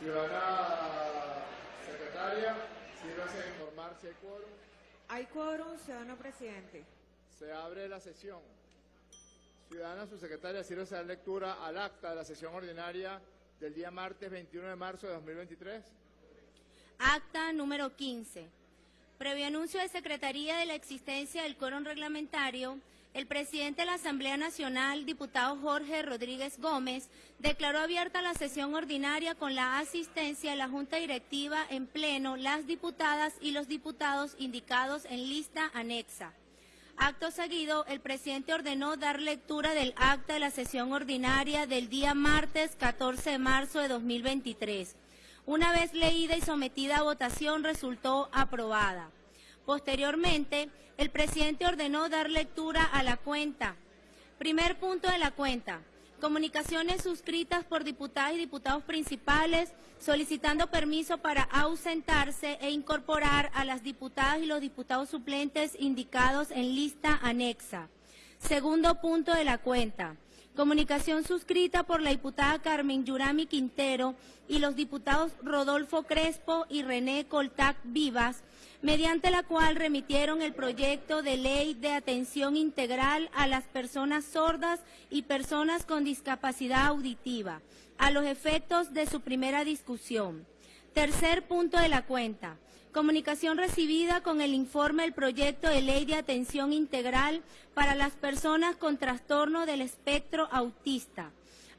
Ciudadana secretaria, sírvase a informar si hay quórum. Hay quórum, ciudadano presidente. Se abre la sesión. Ciudadana subsecretaria, sírvase a dar lectura al acta de la sesión ordinaria del día martes 21 de marzo de 2023. Acta número 15. Previo anuncio de Secretaría de la existencia del quórum reglamentario, el presidente de la Asamblea Nacional, diputado Jorge Rodríguez Gómez, declaró abierta la sesión ordinaria con la asistencia de la Junta Directiva en pleno, las diputadas y los diputados indicados en lista anexa. Acto seguido, el presidente ordenó dar lectura del acta de la sesión ordinaria del día martes 14 de marzo de 2023. Una vez leída y sometida a votación, resultó aprobada. Posteriormente, el presidente ordenó dar lectura a la cuenta. Primer punto de la cuenta. Comunicaciones suscritas por diputadas y diputados principales solicitando permiso para ausentarse e incorporar a las diputadas y los diputados suplentes indicados en lista anexa. Segundo punto de la cuenta. Comunicación suscrita por la diputada Carmen Yurami Quintero y los diputados Rodolfo Crespo y René Coltac Vivas mediante la cual remitieron el proyecto de ley de atención integral a las personas sordas y personas con discapacidad auditiva, a los efectos de su primera discusión. Tercer punto de la cuenta. Comunicación recibida con el informe del proyecto de ley de atención integral para las personas con trastorno del espectro autista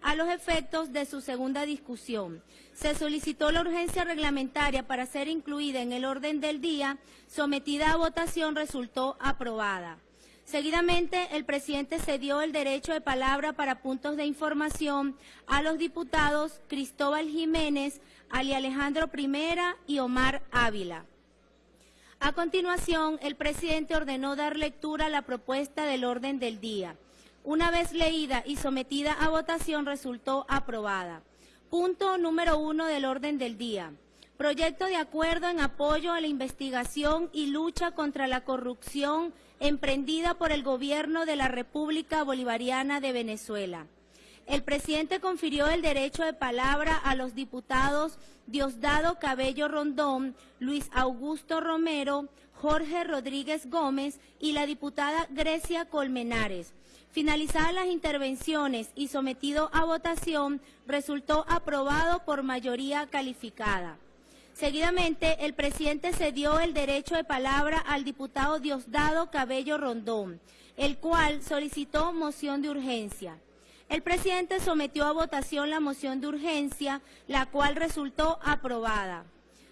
a los efectos de su segunda discusión. Se solicitó la urgencia reglamentaria para ser incluida en el orden del día, sometida a votación resultó aprobada. Seguidamente, el presidente cedió el derecho de palabra para puntos de información a los diputados Cristóbal Jiménez, Ali Alejandro Primera y Omar Ávila. A continuación, el presidente ordenó dar lectura a la propuesta del orden del día. Una vez leída y sometida a votación, resultó aprobada. Punto número uno del orden del día. Proyecto de acuerdo en apoyo a la investigación y lucha contra la corrupción emprendida por el Gobierno de la República Bolivariana de Venezuela. El presidente confirió el derecho de palabra a los diputados Diosdado Cabello Rondón, Luis Augusto Romero, Jorge Rodríguez Gómez y la diputada Grecia Colmenares Finalizadas las intervenciones y sometido a votación, resultó aprobado por mayoría calificada. Seguidamente, el presidente cedió el derecho de palabra al diputado Diosdado Cabello Rondón, el cual solicitó moción de urgencia. El presidente sometió a votación la moción de urgencia, la cual resultó aprobada.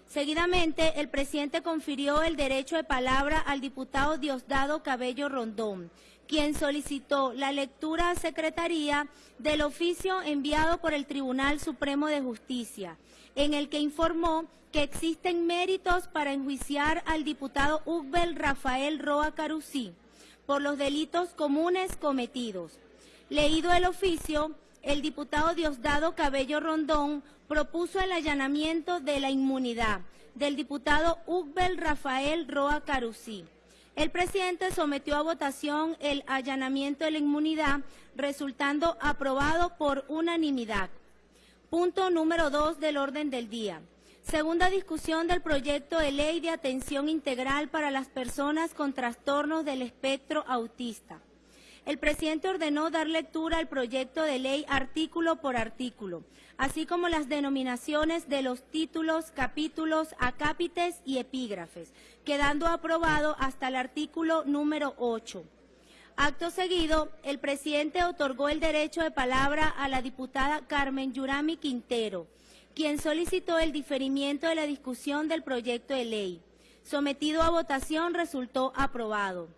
Seguidamente, el presidente confirió el derecho de palabra al diputado Diosdado Cabello Rondón, quien solicitó la lectura a Secretaría del oficio enviado por el Tribunal Supremo de Justicia, en el que informó que existen méritos para enjuiciar al diputado Ugbel Rafael Roa Carusí por los delitos comunes cometidos. Leído el oficio, el diputado Diosdado Cabello Rondón propuso el allanamiento de la inmunidad del diputado Ugbel Rafael Roa Carusí el presidente sometió a votación el allanamiento de la inmunidad, resultando aprobado por unanimidad. Punto número dos del orden del día. Segunda discusión del proyecto de ley de atención integral para las personas con trastornos del espectro autista el presidente ordenó dar lectura al proyecto de ley artículo por artículo, así como las denominaciones de los títulos, capítulos, acápites y epígrafes, quedando aprobado hasta el artículo número 8. Acto seguido, el presidente otorgó el derecho de palabra a la diputada Carmen Yurami Quintero, quien solicitó el diferimiento de la discusión del proyecto de ley. Sometido a votación resultó aprobado.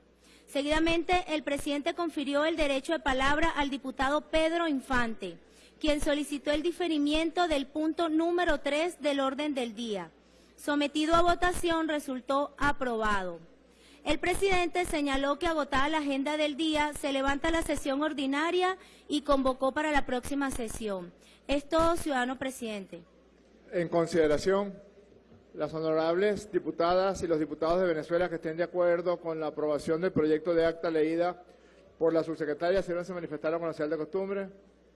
Seguidamente, el presidente confirió el derecho de palabra al diputado Pedro Infante, quien solicitó el diferimiento del punto número 3 del orden del día. Sometido a votación, resultó aprobado. El presidente señaló que agotada la agenda del día, se levanta la sesión ordinaria y convocó para la próxima sesión. Es todo, ciudadano presidente. En consideración las honorables diputadas y los diputados de Venezuela que estén de acuerdo con la aprobación del proyecto de acta leída por la subsecretaria, si no se manifestaron con la señal de costumbre.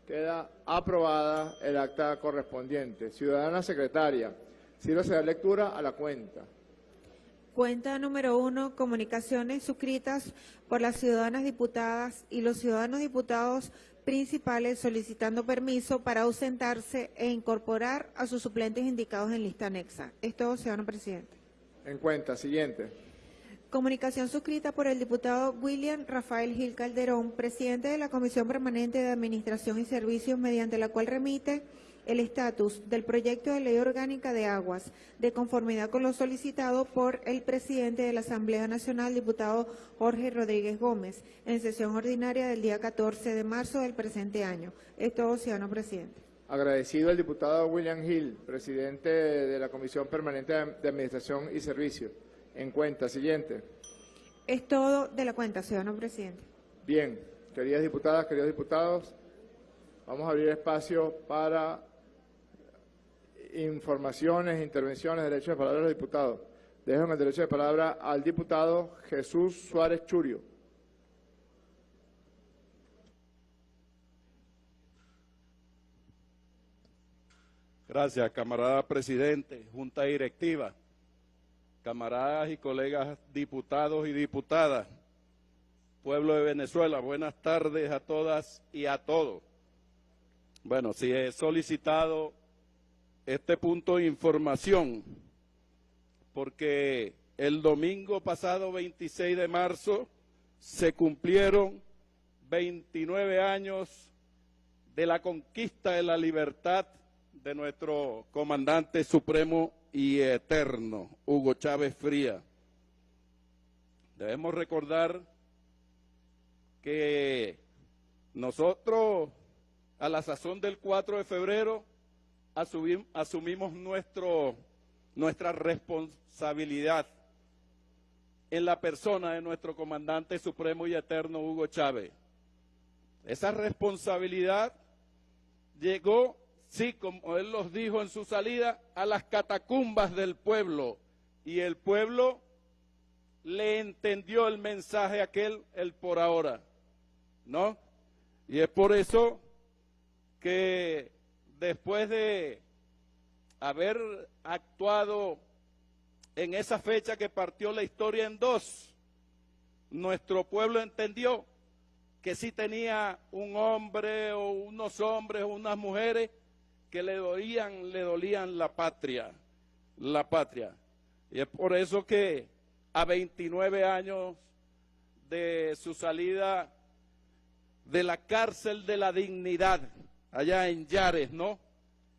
Queda aprobada el acta correspondiente. Ciudadana secretaria, sírvase de lectura a la cuenta. Cuenta número uno, comunicaciones suscritas por las ciudadanas diputadas y los ciudadanos diputados principales solicitando permiso para ausentarse e incorporar a sus suplentes indicados en lista anexa. Es todo, ciudadano presidente. En cuenta, siguiente. Comunicación suscrita por el diputado William Rafael Gil Calderón, presidente de la Comisión Permanente de Administración y Servicios, mediante la cual remite el estatus del proyecto de ley orgánica de aguas, de conformidad con lo solicitado por el presidente de la Asamblea Nacional, diputado Jorge Rodríguez Gómez, en sesión ordinaria del día 14 de marzo del presente año. Es todo, ciudadano presidente. Agradecido el diputado William Hill, presidente de la Comisión Permanente de Administración y Servicios. En cuenta, siguiente. Es todo de la cuenta, ciudadano presidente. Bien, queridas diputadas, queridos diputados, vamos a abrir espacio para informaciones, intervenciones, derecho de palabra a los diputados. Dejo el derecho de palabra al diputado Jesús Suárez Churio. Gracias, camarada presidente, junta directiva, camaradas y colegas diputados y diputadas, pueblo de Venezuela, buenas tardes a todas y a todos. Bueno, si he solicitado este punto de información, porque el domingo pasado 26 de marzo se cumplieron 29 años de la conquista de la libertad de nuestro comandante supremo y eterno, Hugo Chávez Fría. Debemos recordar que nosotros, a la sazón del 4 de febrero, asumimos nuestro, nuestra responsabilidad en la persona de nuestro comandante supremo y eterno Hugo Chávez. Esa responsabilidad llegó, sí, como él los dijo en su salida, a las catacumbas del pueblo. Y el pueblo le entendió el mensaje aquel, el por ahora. ¿No? Y es por eso que después de haber actuado en esa fecha que partió la historia en dos, nuestro pueblo entendió que sí tenía un hombre o unos hombres o unas mujeres que le dolían, le dolían la patria, la patria. Y es por eso que a 29 años de su salida de la cárcel de la dignidad, allá en Yares, ¿no?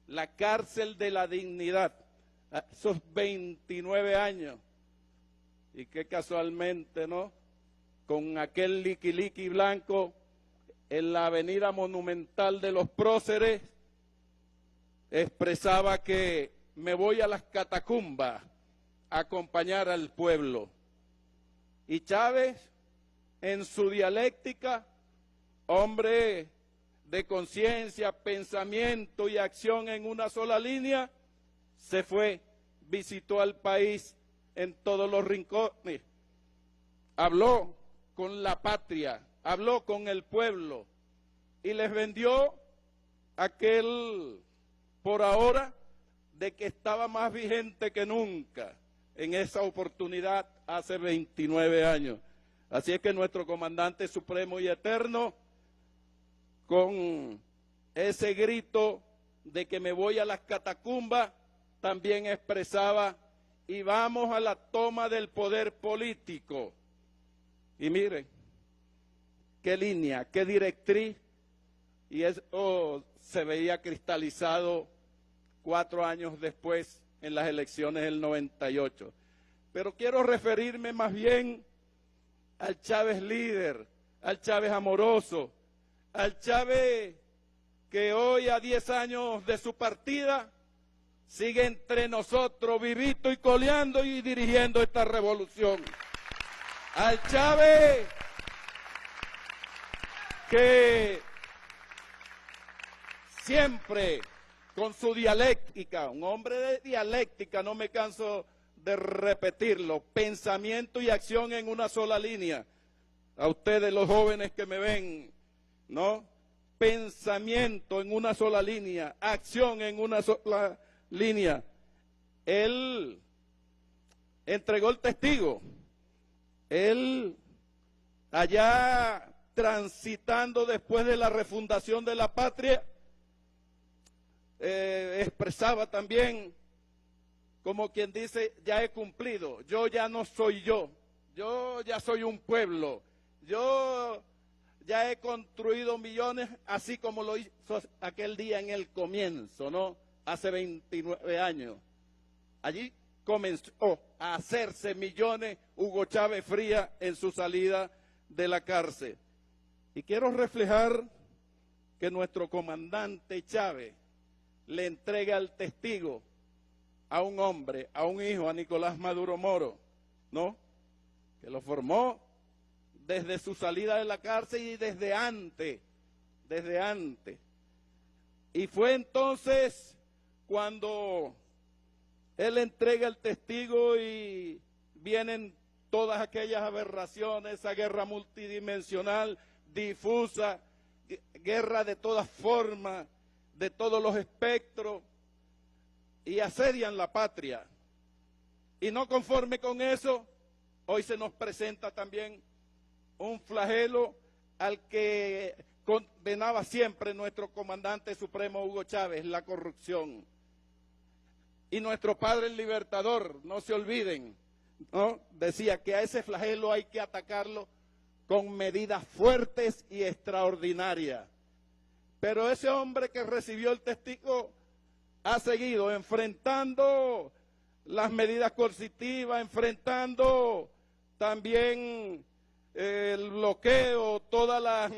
La cárcel de la dignidad, esos 29 años. Y que casualmente, ¿no? Con aquel liqui blanco en la avenida monumental de los próceres, expresaba que me voy a las catacumbas a acompañar al pueblo. Y Chávez, en su dialéctica, hombre de conciencia, pensamiento y acción en una sola línea, se fue, visitó al país en todos los rincones, habló con la patria, habló con el pueblo y les vendió aquel por ahora de que estaba más vigente que nunca en esa oportunidad hace 29 años. Así es que nuestro comandante supremo y eterno con ese grito de que me voy a las catacumbas, también expresaba, y vamos a la toma del poder político. Y miren, qué línea, qué directriz, y eso se veía cristalizado cuatro años después en las elecciones del 98. Pero quiero referirme más bien al Chávez líder, al Chávez amoroso, al Chávez que hoy a 10 años de su partida sigue entre nosotros vivito y coleando y dirigiendo esta revolución. Al Chávez que siempre con su dialéctica, un hombre de dialéctica, no me canso de repetirlo, pensamiento y acción en una sola línea. A ustedes los jóvenes que me ven ¿no? pensamiento en una sola línea, acción en una sola línea. Él entregó el testigo. Él allá transitando después de la refundación de la patria, eh, expresaba también como quien dice, ya he cumplido, yo ya no soy yo, yo ya soy un pueblo, yo ya he construido millones, así como lo hizo aquel día en el comienzo, ¿no? Hace 29 años. Allí comenzó a hacerse millones Hugo Chávez Fría en su salida de la cárcel. Y quiero reflejar que nuestro comandante Chávez le entrega al testigo a un hombre, a un hijo, a Nicolás Maduro Moro, ¿no? Que lo formó desde su salida de la cárcel y desde antes, desde antes. Y fue entonces cuando él entrega el testigo y vienen todas aquellas aberraciones, esa guerra multidimensional, difusa, guerra de todas formas, de todos los espectros, y asedian la patria. Y no conforme con eso, hoy se nos presenta también un flagelo al que condenaba siempre nuestro comandante supremo Hugo Chávez, la corrupción. Y nuestro padre el libertador, no se olviden, ¿no? decía que a ese flagelo hay que atacarlo con medidas fuertes y extraordinarias. Pero ese hombre que recibió el testigo ha seguido enfrentando las medidas coercitivas, enfrentando también el bloqueo, todas las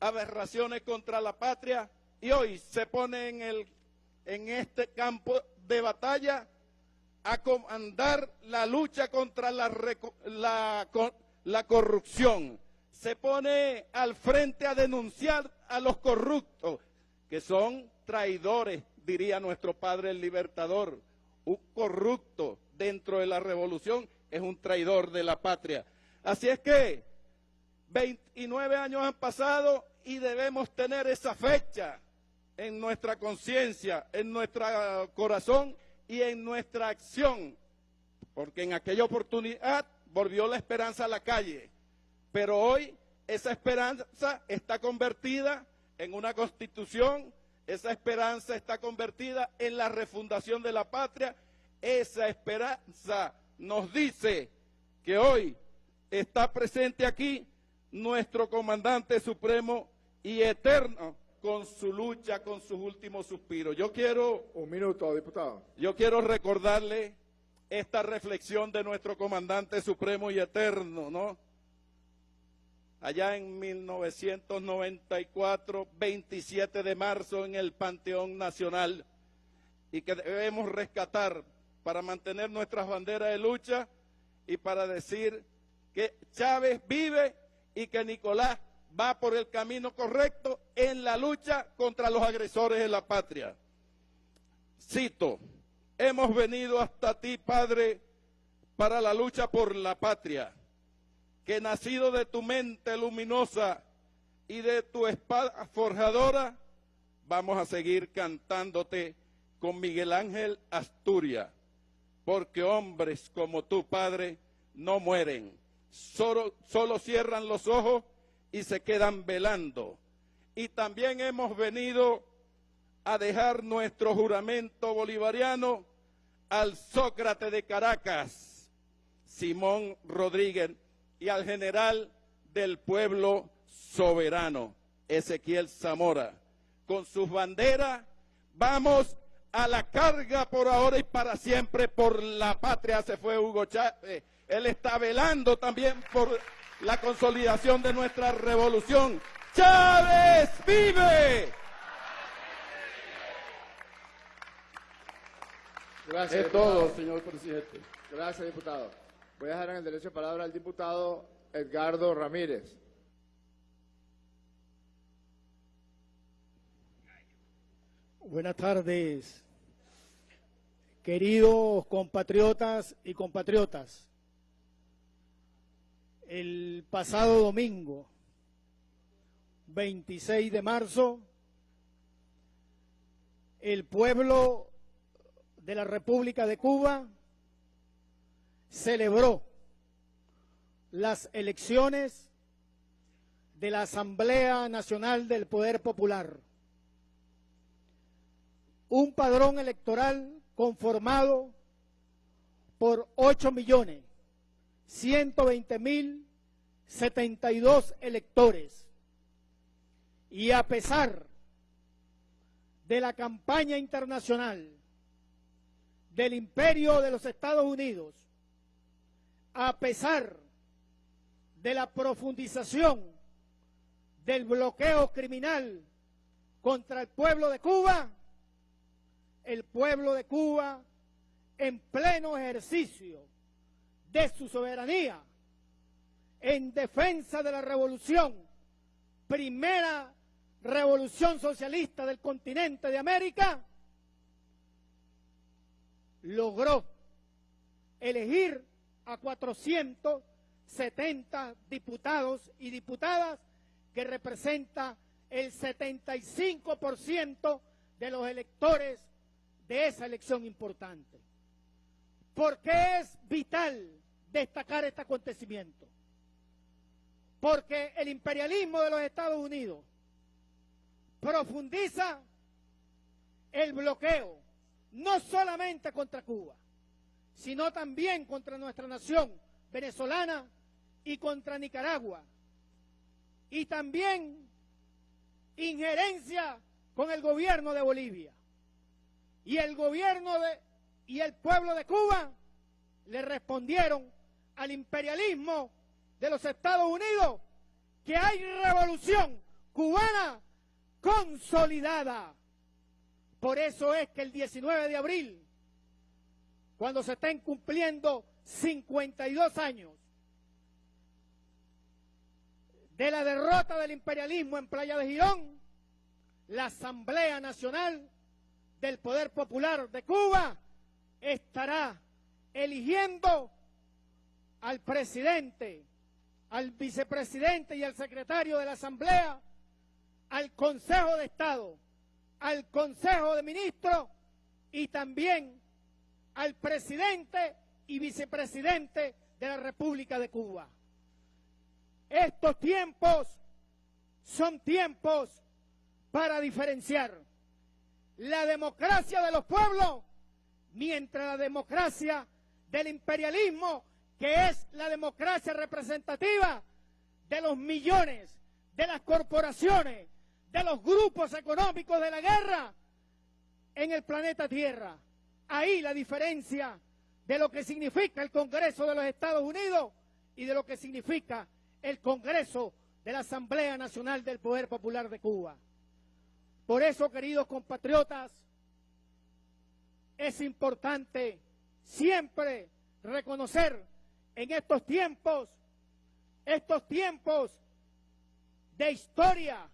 aberraciones contra la patria y hoy se pone en, el, en este campo de batalla a comandar la lucha contra la, la corrupción. Se pone al frente a denunciar a los corruptos, que son traidores, diría nuestro padre el libertador. Un corrupto dentro de la revolución es un traidor de la patria. Así es que 29 años han pasado y debemos tener esa fecha en nuestra conciencia, en nuestro corazón y en nuestra acción, porque en aquella oportunidad volvió la esperanza a la calle, pero hoy esa esperanza está convertida en una constitución esa esperanza está convertida en la refundación de la patria. Esa esperanza nos dice que hoy está presente aquí nuestro comandante supremo y eterno con su lucha, con sus últimos suspiros. Yo quiero... Un minuto, diputado. Yo quiero recordarle esta reflexión de nuestro comandante supremo y eterno, ¿no? Allá en 1994, 27 de marzo, en el Panteón Nacional, y que debemos rescatar para mantener nuestras banderas de lucha y para decir que Chávez vive y que Nicolás va por el camino correcto en la lucha contra los agresores de la patria. Cito, hemos venido hasta ti, Padre, para la lucha por la patria que nacido de tu mente luminosa y de tu espada forjadora, vamos a seguir cantándote con Miguel Ángel Asturias, porque hombres como tu Padre, no mueren, solo, solo cierran los ojos y se quedan velando. Y también hemos venido a dejar nuestro juramento bolivariano al Sócrates de Caracas, Simón Rodríguez y al general del pueblo soberano, Ezequiel Zamora. Con sus banderas vamos a la carga por ahora y para siempre por la patria. Se fue Hugo Chávez. Él está velando también por la consolidación de nuestra revolución. Chávez vive. Gracias. Es todo, señor presidente. Gracias, diputado. Voy a dejar en el derecho de palabra al diputado Edgardo Ramírez. Buenas tardes, queridos compatriotas y compatriotas. El pasado domingo, 26 de marzo, el pueblo de la República de Cuba celebró las elecciones de la Asamblea Nacional del Poder Popular. Un padrón electoral conformado por 8 millones 120 mil 72 electores. Y a pesar de la campaña internacional del imperio de los Estados Unidos, a pesar de la profundización del bloqueo criminal contra el pueblo de Cuba, el pueblo de Cuba, en pleno ejercicio de su soberanía, en defensa de la revolución, primera revolución socialista del continente de América, logró elegir a 470 diputados y diputadas que representa el 75% de los electores de esa elección importante. ¿Por qué es vital destacar este acontecimiento? Porque el imperialismo de los Estados Unidos profundiza el bloqueo, no solamente contra Cuba, sino también contra nuestra nación venezolana y contra Nicaragua. Y también injerencia con el gobierno de Bolivia. Y el gobierno de y el pueblo de Cuba le respondieron al imperialismo de los Estados Unidos que hay revolución cubana consolidada. Por eso es que el 19 de abril, cuando se estén cumpliendo 52 años de la derrota del imperialismo en Playa de Girón, la Asamblea Nacional del Poder Popular de Cuba estará eligiendo al presidente, al vicepresidente y al secretario de la Asamblea, al Consejo de Estado, al Consejo de Ministros y también al presidente y vicepresidente de la República de Cuba. Estos tiempos son tiempos para diferenciar la democracia de los pueblos mientras la democracia del imperialismo, que es la democracia representativa de los millones, de las corporaciones, de los grupos económicos de la guerra en el planeta Tierra. Ahí la diferencia de lo que significa el Congreso de los Estados Unidos y de lo que significa el Congreso de la Asamblea Nacional del Poder Popular de Cuba. Por eso, queridos compatriotas, es importante siempre reconocer en estos tiempos, estos tiempos de historia,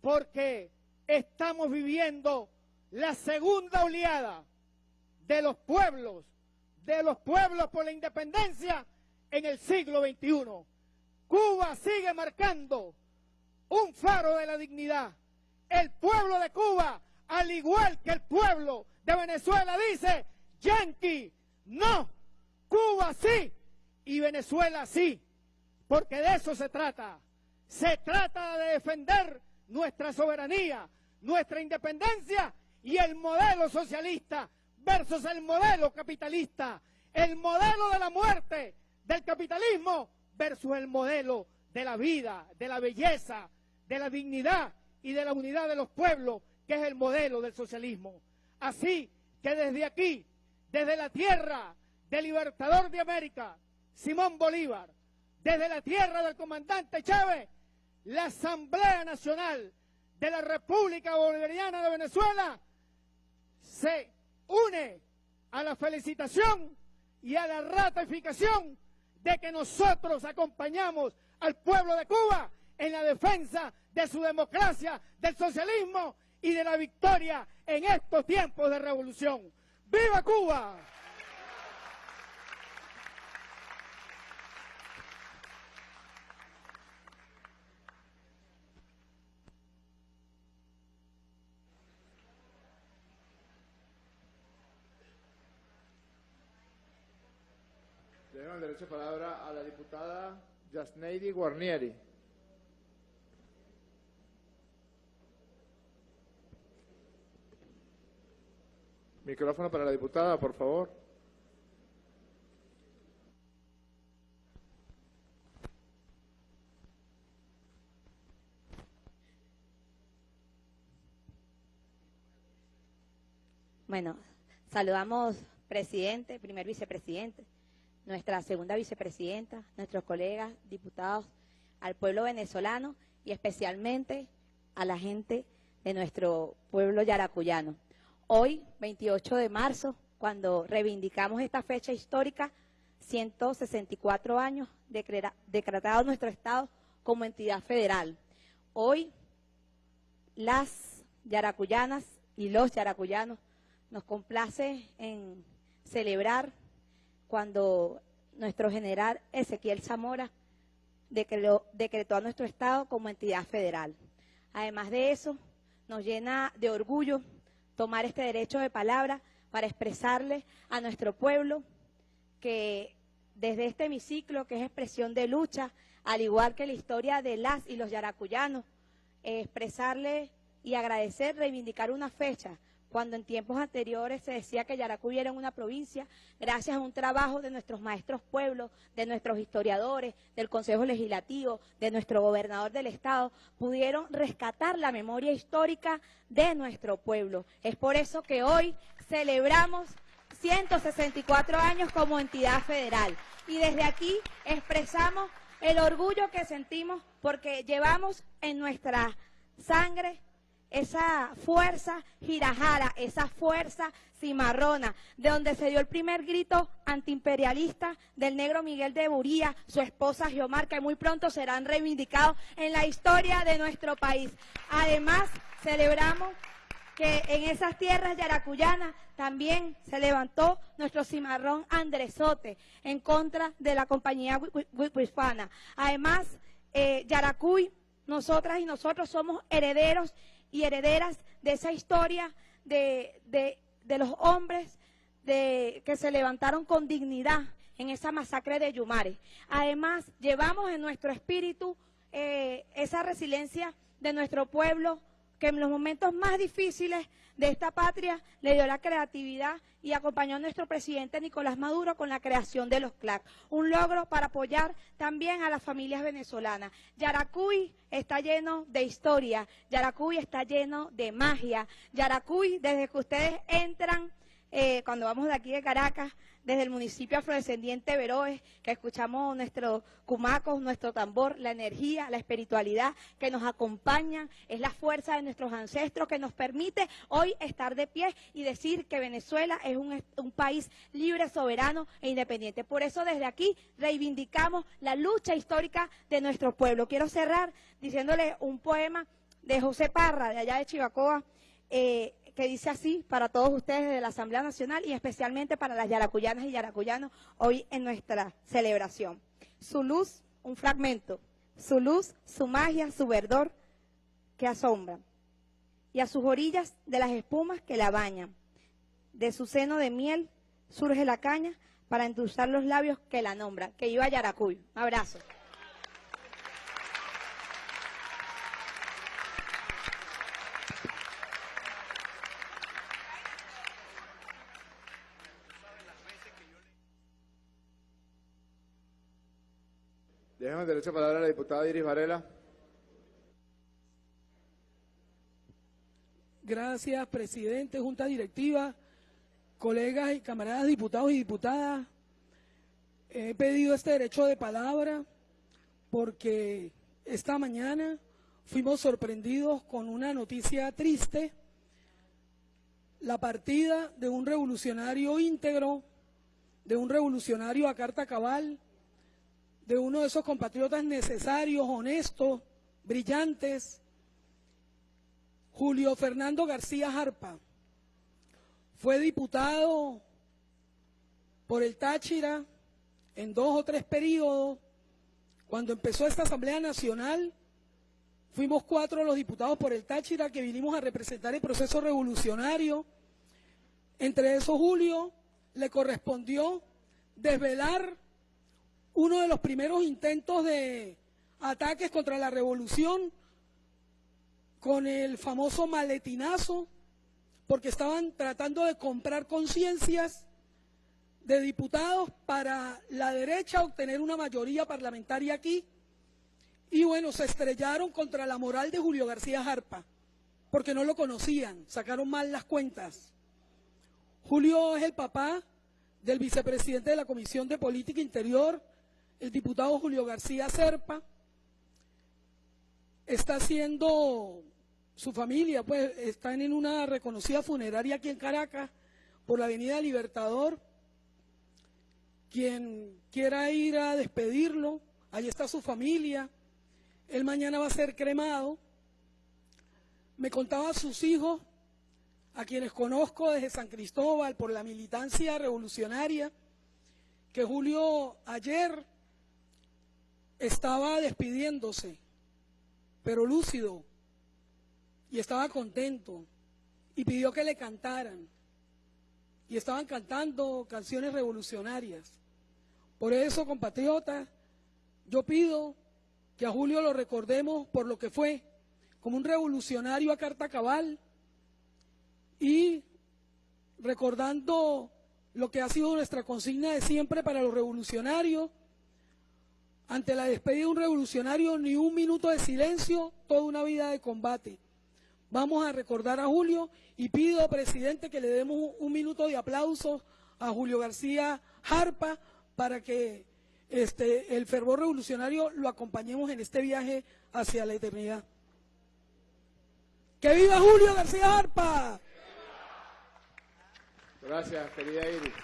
porque estamos viviendo la segunda oleada de los pueblos, de los pueblos por la independencia en el siglo XXI. Cuba sigue marcando un faro de la dignidad. El pueblo de Cuba, al igual que el pueblo de Venezuela dice, Yankee, no, Cuba sí y Venezuela sí, porque de eso se trata. Se trata de defender nuestra soberanía, nuestra independencia y el modelo socialista versus el modelo capitalista, el modelo de la muerte del capitalismo versus el modelo de la vida, de la belleza, de la dignidad y de la unidad de los pueblos, que es el modelo del socialismo. Así que desde aquí, desde la tierra del libertador de América, Simón Bolívar, desde la tierra del comandante Chávez, la Asamblea Nacional de la República Bolivariana de Venezuela se une a la felicitación y a la ratificación de que nosotros acompañamos al pueblo de Cuba en la defensa de su democracia, del socialismo y de la victoria en estos tiempos de revolución. ¡Viva Cuba! Dejo el derecho de palabra a la diputada Yasneidi Guarnieri. Micrófono para la diputada, por favor. Bueno, saludamos presidente, primer vicepresidente, nuestra segunda vicepresidenta, nuestros colegas, diputados, al pueblo venezolano y especialmente a la gente de nuestro pueblo yaracuyano. Hoy, 28 de marzo, cuando reivindicamos esta fecha histórica, 164 años decretado nuestro Estado como entidad federal. Hoy, las yaracuyanas y los yaracuyanos nos complace en celebrar cuando nuestro general Ezequiel Zamora decretó, a nuestro Estado como entidad federal. Además de eso, nos llena de orgullo tomar este derecho de palabra para expresarle a nuestro pueblo que desde este hemiciclo, que es expresión de lucha, al igual que la historia de las y los yaracuyanos, expresarle y agradecer, reivindicar una fecha cuando en tiempos anteriores se decía que Yaracuy era una provincia, gracias a un trabajo de nuestros maestros pueblos, de nuestros historiadores, del Consejo Legislativo, de nuestro gobernador del Estado, pudieron rescatar la memoria histórica de nuestro pueblo. Es por eso que hoy celebramos 164 años como entidad federal. Y desde aquí expresamos el orgullo que sentimos porque llevamos en nuestra sangre esa fuerza girajara, esa fuerza cimarrona, de donde se dio el primer grito antiimperialista del negro Miguel de Buría, su esposa Geomar, que muy pronto serán reivindicados en la historia de nuestro país. Además, celebramos que en esas tierras yaracuyanas también se levantó nuestro cimarrón Andresote en contra de la compañía hispana. Además, eh, Yaracuy, nosotras y nosotros somos herederos y herederas de esa historia de, los hombres de, que se levantaron con dignidad en esa masacre de Yumare. Además, llevamos en nuestro espíritu eh, esa resiliencia de nuestro pueblo que en los momentos más difíciles de esta patria le dio la creatividad y acompañó a nuestro presidente Nicolás Maduro con la creación de los CLAC, un logro para apoyar también a las familias venezolanas. Yaracuy está lleno de historia, Yaracuy está lleno de magia, Yaracuy desde que ustedes entran, eh, cuando vamos de aquí de Caracas, desde el municipio afrodescendiente Veroes, que escuchamos nuestros cumacos, nuestro tambor, la energía, la espiritualidad que nos acompañan, es la fuerza de nuestros ancestros que nos permite hoy estar de pie y decir que Venezuela es un, un país libre, soberano e independiente. Por eso desde aquí reivindicamos la lucha histórica de nuestro pueblo. Quiero cerrar diciéndole un poema de José Parra, de allá de Chivacoa, eh, que dice así para todos ustedes de la Asamblea Nacional y especialmente para las yaracuyanas y yaracuyanos hoy en nuestra celebración. Su luz, un fragmento, su luz, su magia, su verdor que asombra. Y a sus orillas de las espumas que la bañan. De su seno de miel surge la caña para endulzar los labios que la nombran. Que iba a Yaracuy. Un abrazo. Déjame derecho a palabra a la diputada Iris Varela. Gracias, presidente, junta directiva, colegas y camaradas diputados y diputadas. He pedido este derecho de palabra porque esta mañana fuimos sorprendidos con una noticia triste, la partida de un revolucionario íntegro, de un revolucionario a carta cabal, de uno de esos compatriotas necesarios, honestos, brillantes, Julio Fernando García Jarpa. Fue diputado por el Táchira en dos o tres periodos. Cuando empezó esta Asamblea Nacional, fuimos cuatro los diputados por el Táchira que vinimos a representar el proceso revolucionario. Entre esos, Julio le correspondió desvelar uno de los primeros intentos de ataques contra la revolución con el famoso maletinazo, porque estaban tratando de comprar conciencias de diputados para la derecha obtener una mayoría parlamentaria aquí. Y bueno, se estrellaron contra la moral de Julio García Jarpa, porque no lo conocían, sacaron mal las cuentas. Julio es el papá del vicepresidente de la Comisión de Política Interior, el diputado Julio García Serpa. Está haciendo su familia, pues están en una reconocida funeraria aquí en Caracas, por la Avenida Libertador. Quien quiera ir a despedirlo, ahí está su familia. Él mañana va a ser cremado. Me contaba a sus hijos, a quienes conozco desde San Cristóbal por la militancia revolucionaria, que Julio ayer estaba despidiéndose, pero lúcido, y estaba contento, y pidió que le cantaran, y estaban cantando canciones revolucionarias. Por eso, compatriotas, yo pido que a Julio lo recordemos por lo que fue, como un revolucionario a carta cabal y recordando lo que ha sido nuestra consigna de siempre para los revolucionarios. Ante la despedida de un revolucionario, ni un minuto de silencio, toda una vida de combate. Vamos a recordar a Julio y pido, presidente, que le demos un minuto de aplauso a Julio García Jarpa para que este, el fervor revolucionario lo acompañemos en este viaje hacia la eternidad. ¡Que viva Julio García Harpa! Gracias, querida Iris.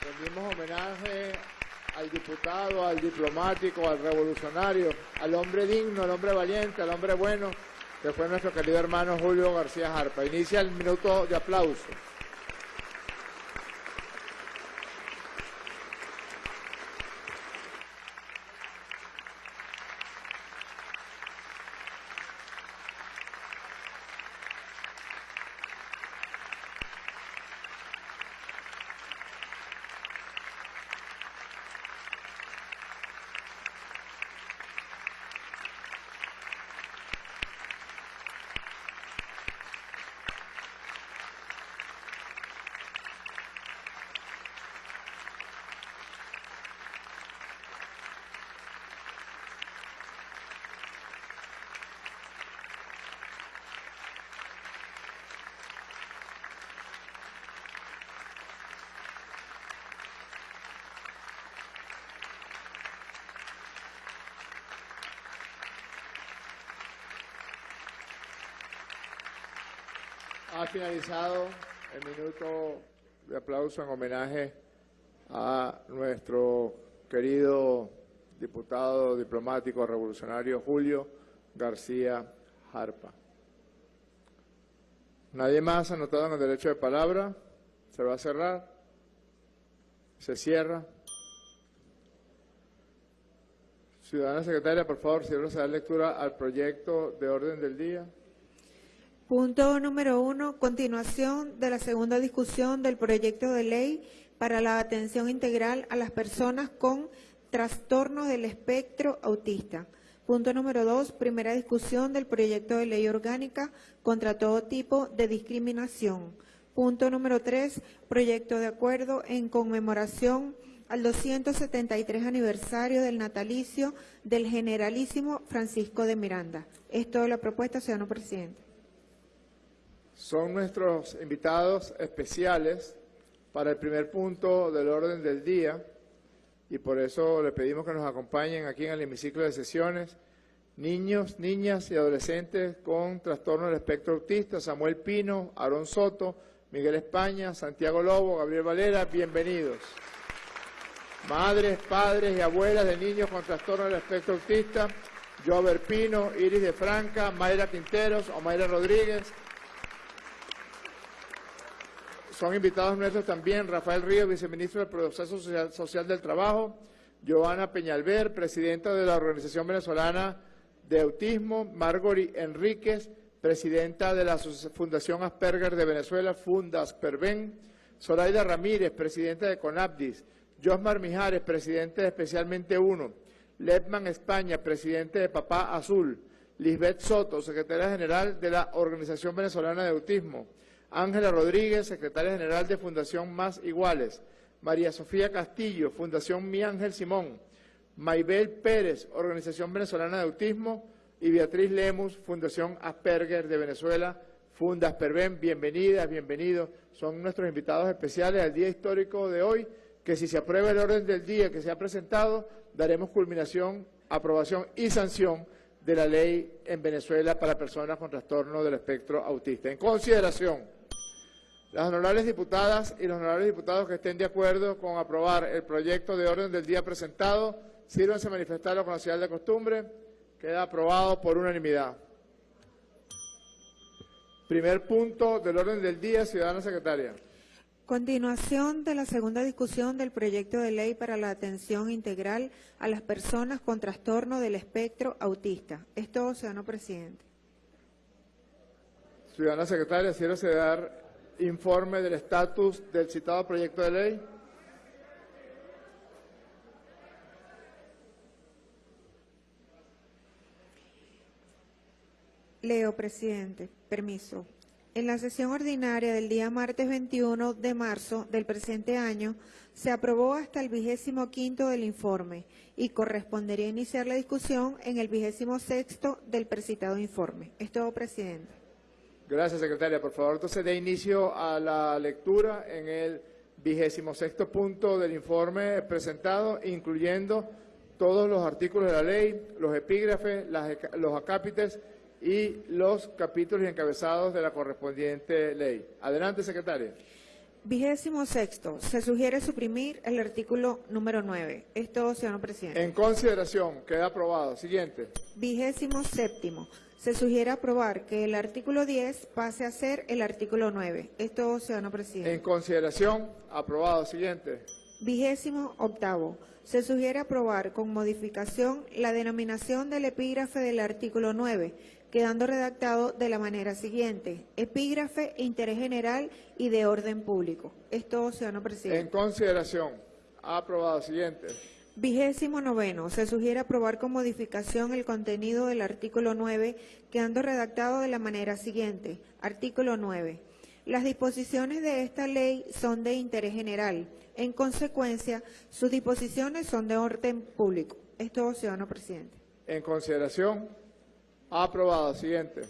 Rendimos homenaje al diputado, al diplomático, al revolucionario, al hombre digno, al hombre valiente, al hombre bueno, que fue nuestro querido hermano Julio García Harpa. Inicia el minuto de aplauso. Ha finalizado el minuto de aplauso en homenaje a nuestro querido diputado diplomático revolucionario Julio García Harpa. Nadie más anotado en el derecho de palabra. Se va a cerrar. Se cierra. Ciudadana secretaria, por favor, si da lectura al proyecto de orden del día. Punto número uno, continuación de la segunda discusión del proyecto de ley para la atención integral a las personas con trastornos del espectro autista. Punto número dos, primera discusión del proyecto de ley orgánica contra todo tipo de discriminación. Punto número tres, proyecto de acuerdo en conmemoración al 273 aniversario del natalicio del generalísimo Francisco de Miranda. Es toda la propuesta, ciudadano presidente son nuestros invitados especiales para el primer punto del orden del día y por eso le pedimos que nos acompañen aquí en el hemiciclo de sesiones niños, niñas y adolescentes con trastorno del espectro autista, Samuel Pino, Aaron Soto, Miguel España, Santiago Lobo, Gabriel Valera, bienvenidos. Madres, padres y abuelas de niños con trastorno del espectro autista, Jover Pino, Iris de Franca, Mayra Quinteros, Omaira Rodríguez, son invitados nuestros también Rafael Ríos, viceministro del Proceso Social, del Trabajo, Joana Peñalver, presidenta de la Organización Venezolana de Autismo, Margori Enríquez, presidenta de la Fundación Asperger de Venezuela, Fundas Perben, Zoraida Ramírez, presidenta de CONAPDIS, Josmar Mijares, presidente de Especialmente Uno, Lepman España, presidente de Papá Azul, Lisbeth Soto, secretaria general de la Organización Venezolana de Autismo, Ángela Rodríguez, secretaria general de Fundación Más Iguales, María Sofía Castillo, Fundación Mi Ángel Simón, Maybel Pérez, Organización Venezolana de Autismo, y Beatriz Lemus, Fundación Asperger de Venezuela, Fundas Perben, bienvenidas, bienvenidos. Son nuestros invitados especiales al día histórico de hoy, que si se aprueba el orden del día que se ha presentado, daremos culminación, aprobación y sanción de la ley en Venezuela para personas con trastorno del espectro autista. En consideración, las honorables diputadas y los honorables diputados que estén de acuerdo con aprobar el proyecto de orden del día presentado, sírvanse a manifestarlo con la señal de costumbre. Queda aprobado por unanimidad. Primer punto del orden del día, ciudadana secretaria. Continuación de la segunda discusión del proyecto de ley para la atención integral a las personas con trastorno del espectro autista. Es todo, ciudadano presidente. Ciudadana secretaria, de dar informe del estatus del citado proyecto de ley. Leo, presidente. Permiso. En la sesión ordinaria del día martes 21 de marzo del presente año, se aprobó hasta el vigésimo quinto del informe y correspondería iniciar la discusión en el vigésimo sexto del precitado informe. Es todo, presidente. Gracias, secretaria. Por favor, entonces dé inicio a la lectura en el vigésimo sexto punto del informe presentado, incluyendo todos los artículos de la ley, los epígrafes, los acápites y los capítulos y encabezados de la correspondiente ley. Adelante, secretaria. Vigésimo sexto, se sugiere suprimir el artículo número 9. Esto, señor presidente. En consideración, queda aprobado. Siguiente. Vigésimo séptimo, se sugiere aprobar que el artículo 10 pase a ser el artículo 9. Esto, señor presidente. En consideración, aprobado. Siguiente. Vigésimo octavo, se sugiere aprobar con modificación la denominación del epígrafe del artículo 9 quedando redactado de la manera siguiente. Epígrafe, interés general y de orden público. Esto, ciudadano presidente. En consideración. Aprobado. Siguiente. Vigésimo noveno. Se sugiere aprobar con modificación el contenido del artículo 9, quedando redactado de la manera siguiente. Artículo 9. Las disposiciones de esta ley son de interés general. En consecuencia, sus disposiciones son de orden público. Esto, ciudadano presidente. En consideración. Aprobado. Siguiente.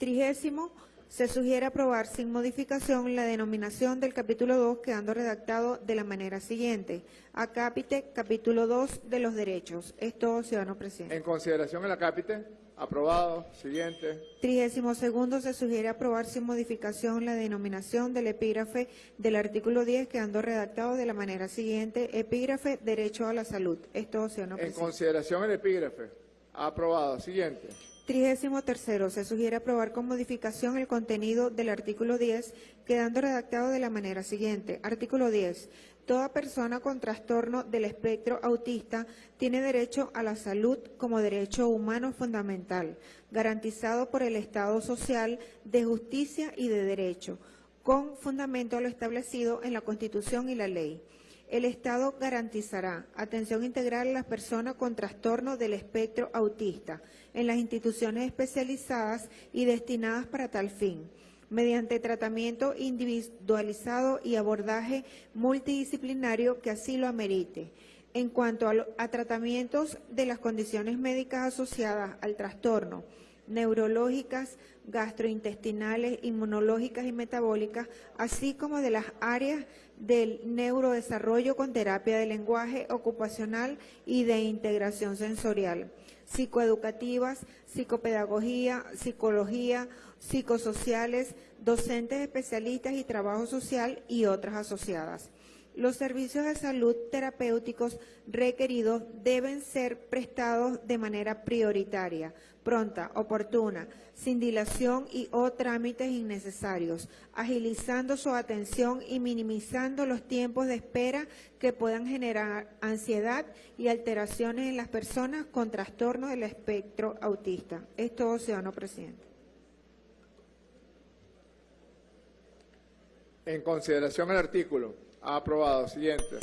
Trigésimo. Se sugiere aprobar sin modificación la denominación del capítulo 2 quedando redactado de la manera siguiente. Acápite, capítulo 2 de los derechos. Esto, ciudadano presidente. En consideración el acápite. Aprobado. Siguiente. Trigésimo segundo, se sugiere aprobar sin modificación la denominación del epígrafe del artículo 10 quedando redactado de la manera siguiente. Epígrafe, derecho a la salud. Esto, ciudadano presidente. En consideración el epígrafe. Aprobado. Siguiente. Trigésimo tercero, se sugiere aprobar con modificación el contenido del artículo 10, quedando redactado de la manera siguiente. Artículo 10. Toda persona con trastorno del espectro autista tiene derecho a la salud como derecho humano fundamental, garantizado por el Estado social de justicia y de derecho, con fundamento a lo establecido en la Constitución y la ley. El Estado garantizará atención integral a las personas con trastorno del espectro autista en las instituciones especializadas y destinadas para tal fin, mediante tratamiento individualizado y abordaje multidisciplinario que así lo amerite. En cuanto a, tratamientos de las condiciones médicas asociadas al trastorno, neurológicas, gastrointestinales, inmunológicas y metabólicas, así como de las áreas del neurodesarrollo con terapia de lenguaje ocupacional y de integración sensorial psicoeducativas, psicopedagogía, psicología, psicosociales, docentes especialistas y trabajo social y otras asociadas. Los servicios de salud terapéuticos requeridos deben ser prestados de manera prioritaria, pronta, oportuna, sin dilación y o trámites innecesarios, agilizando su atención y minimizando los tiempos de espera que puedan generar ansiedad y alteraciones en las personas con trastorno del espectro autista. Es todo, ciudadano presidente. En consideración el artículo. Aprobado. Siguiente.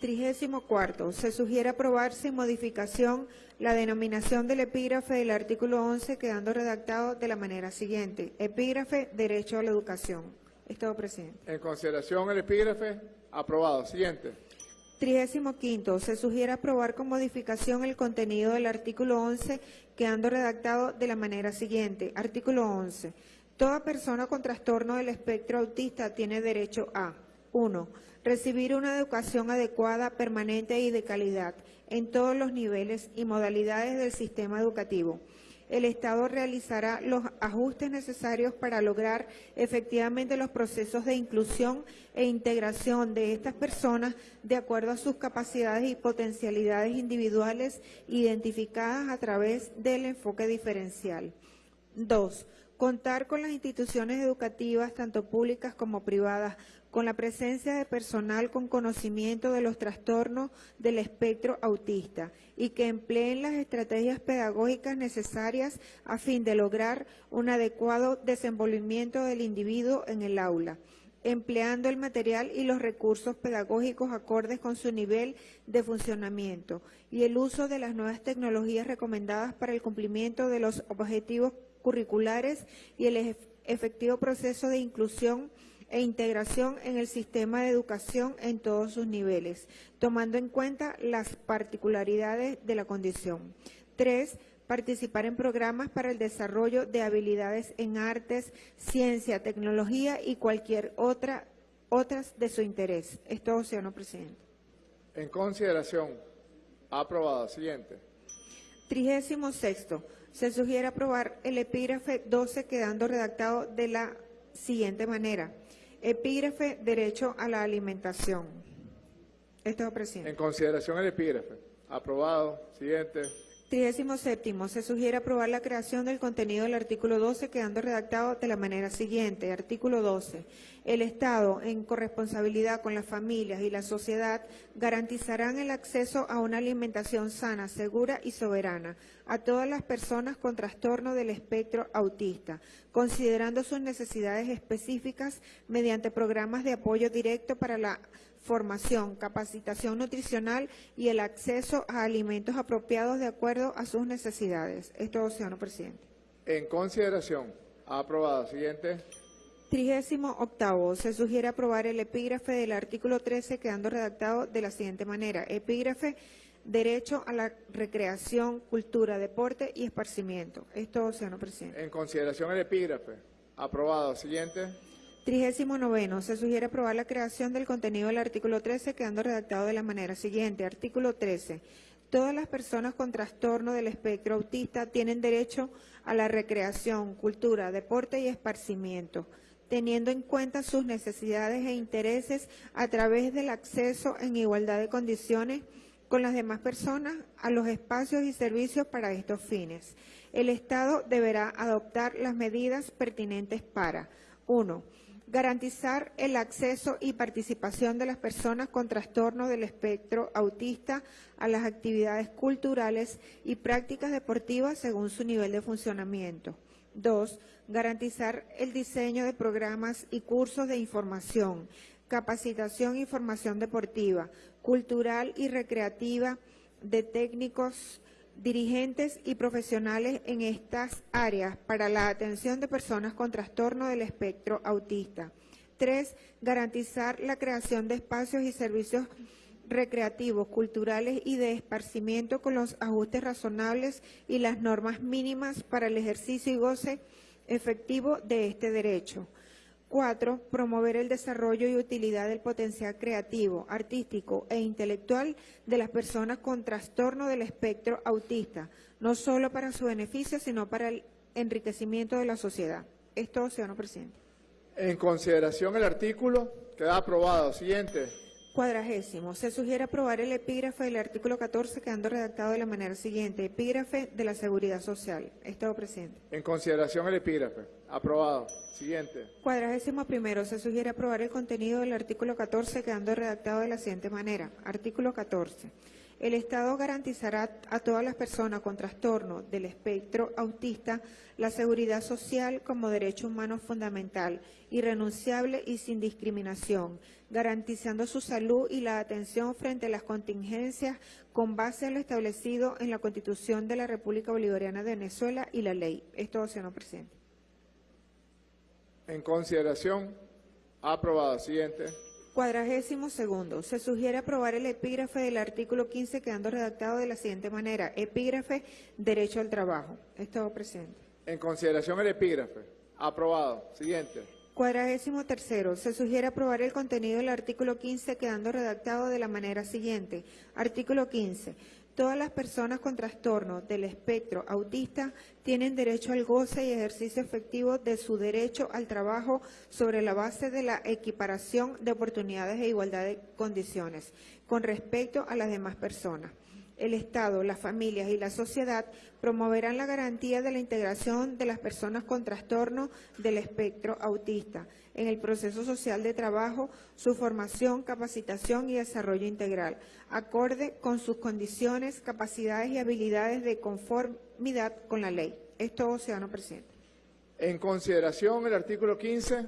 Trigésimo cuarto, se sugiere aprobar sin modificación la denominación del epígrafe del artículo 11 quedando redactado de la manera siguiente. Epígrafe, derecho a la educación. Es todo, presidente. En consideración el epígrafe, aprobado. Siguiente. Trigésimo quinto, se sugiere aprobar con modificación el contenido del artículo 11 quedando redactado de la manera siguiente. Artículo 11. Toda persona con trastorno del espectro autista tiene derecho a 1. Recibir una educación adecuada, permanente y de calidad en todos los niveles y modalidades del sistema educativo. El Estado realizará los ajustes necesarios para lograr efectivamente los procesos de inclusión e integración de estas personas de acuerdo a sus capacidades y potencialidades individuales identificadas a través del enfoque diferencial. Dos, contar con las instituciones educativas, tanto públicas como privadas, con la presencia de personal con conocimiento de los trastornos del espectro autista y que empleen las estrategias pedagógicas necesarias a fin de lograr un adecuado desenvolvimiento del individuo en el aula empleando el material y los recursos pedagógicos acordes con su nivel de funcionamiento y el uso de las nuevas tecnologías recomendadas para el cumplimiento de los objetivos curriculares y el ef- efectivo proceso de inclusión e integración en el sistema de educación en todos sus niveles, tomando en cuenta las particularidades de la condición. Tres, participar en programas para el desarrollo de habilidades en artes, ciencia, tecnología y cualquier otra otras de su interés. Es todo, señor presidente. En consideración, aprobado. Siguiente. Trigésimo sexto, se sugiere aprobar el epígrafe 12 quedando redactado de la siguiente manera. Epígrafe Derecho a la Alimentación. Esto es, presidente. En consideración el epígrafe, aprobado. Siguiente. Trigésimo séptimo, se sugiere aprobar la creación del contenido del artículo 12 quedando redactado de la manera siguiente. Artículo 12. El Estado, en corresponsabilidad con las familias y la sociedad, garantizarán el acceso a una alimentación sana, segura y soberana a todas las personas con trastorno del espectro autista, considerando sus necesidades específicas mediante programas de apoyo directo para la formación, capacitación nutricional y el acceso a alimentos apropiados de acuerdo a sus necesidades. Es todo, señor presidente. En consideración, aprobado. Siguiente. Trigésimo octavo, se sugiere aprobar el epígrafe del artículo 13 quedando redactado de la siguiente manera. Epígrafe, derecho a la recreación, cultura, deporte y esparcimiento. Es todo, señor presidente. En consideración el epígrafe, aprobado. Siguiente. Trigésimo noveno, se sugiere aprobar la creación del contenido del artículo 13 quedando redactado de la manera siguiente. Artículo 13. Todas las personas con trastorno del espectro autista tienen derecho a la recreación, cultura, deporte y esparcimiento, teniendo en cuenta sus necesidades e intereses a través del acceso en igualdad de condiciones con las demás personas a los espacios y servicios para estos fines. El Estado deberá adoptar las medidas pertinentes para, uno, garantizar el acceso y participación de las personas con trastorno del espectro autista a las actividades culturales y prácticas deportivas según su nivel de funcionamiento. Dos, garantizar el diseño de programas y cursos de información, capacitación y formación deportiva, cultural y recreativa de técnicos dirigentes y profesionales en estas áreas para la atención de personas con trastorno del espectro autista. Tres, garantizar la creación de espacios y servicios recreativos, culturales y de esparcimiento con los ajustes razonables y las normas mínimas para el ejercicio y goce efectivo de este derecho. Cuatro, promover el desarrollo y utilidad del potencial creativo, artístico e intelectual de las personas con trastorno del espectro autista, no solo para su beneficio, sino para el enriquecimiento de la sociedad. Esto, señor presidente. En consideración el artículo, queda aprobado. Siguiente. Cuadragésimo. Se sugiere aprobar el epígrafe del artículo 14 quedando redactado de la manera siguiente. Epígrafe de la seguridad social. Estado presidente. En consideración el epígrafe, aprobado. Siguiente. Cuadragésimo primero. Se sugiere aprobar el contenido del artículo 14 quedando redactado de la siguiente manera. Artículo 14. El Estado garantizará a todas las personas con trastorno del espectro autista la seguridad social como derecho humano fundamental, irrenunciable y sin discriminación, garantizando su salud y la atención frente a las contingencias con base en lo establecido en la Constitución de la República Bolivariana de Venezuela y la ley. Es todo, señor presidente. En consideración, aprobado. Siguiente. Cuadragésimo segundo. Se sugiere aprobar el epígrafe del artículo 15 quedando redactado de la siguiente manera. Epígrafe, derecho al trabajo. Es todo, presidente. En consideración el epígrafe. Aprobado. Siguiente. Cuadragésimo tercero, se sugiere aprobar el contenido del artículo 15 quedando redactado de la manera siguiente. Artículo 15. Todas las personas con trastorno del espectro autista tienen derecho al goce y ejercicio efectivo de su derecho al trabajo sobre la base de la equiparación de oportunidades e igualdad de condiciones con respecto a las demás personas. El Estado, las familias y la sociedad promoverán la garantía de la integración de las personas con trastorno del espectro autista en el proceso social de trabajo, su formación, capacitación y desarrollo integral, acorde con sus condiciones, capacidades y habilidades de conformidad con la ley. Es todo, ciudadano presidente. En consideración el artículo 15.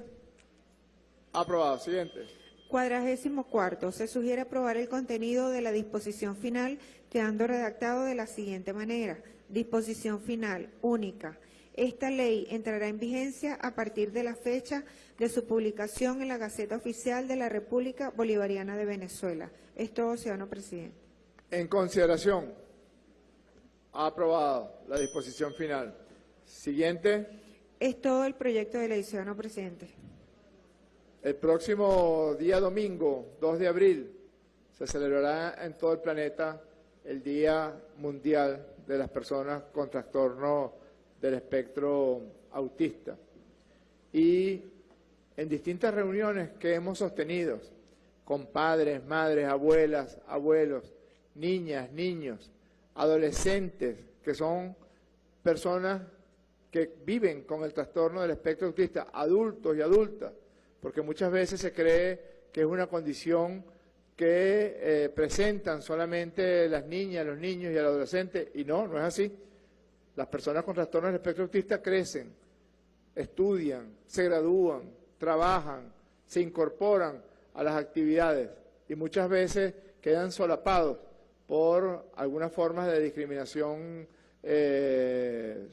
Aprobado. Siguiente. Cuadragésimo cuarto, se sugiere aprobar el contenido de la disposición final quedando redactado de la siguiente manera. Disposición final única. Esta ley entrará en vigencia a partir de la fecha de su publicación en la Gaceta Oficial de la República Bolivariana de Venezuela. Es todo, ciudadano presidente. En consideración, aprobado la disposición final. Siguiente. Es todo el proyecto de ley, ciudadano presidente. El próximo día domingo, 2 de abril, se celebrará en todo el planeta el Día Mundial de las Personas con Trastorno del Espectro Autista. Y en distintas reuniones que hemos sostenido con padres, madres, abuelas, abuelos, niñas, niños, adolescentes, que son personas que viven con el trastorno del espectro autista, adultos y adultas, porque muchas veces se cree que es una condición que eh, presentan solamente las niñas, los niños y el adolescente, y no, no es así. Las personas con trastornos del espectro autista crecen, estudian, se gradúan, trabajan, se incorporan a las actividades y muchas veces quedan solapados por algunas formas de discriminación eh,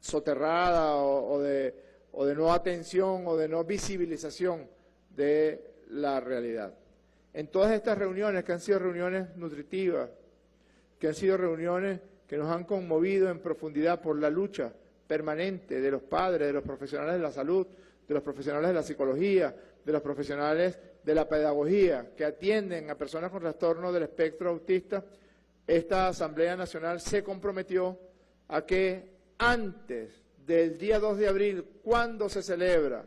soterrada o, de, o de no atención o de no visibilización de la realidad. En todas estas reuniones, que han sido reuniones nutritivas, que han sido reuniones que nos han conmovido en profundidad por la lucha permanente de los padres, de los profesionales de la salud, de los profesionales de la psicología, de los profesionales de la pedagogía, que atienden a personas con trastorno del espectro autista, esta Asamblea Nacional se comprometió a que antes del día 2 de abril, cuando se celebra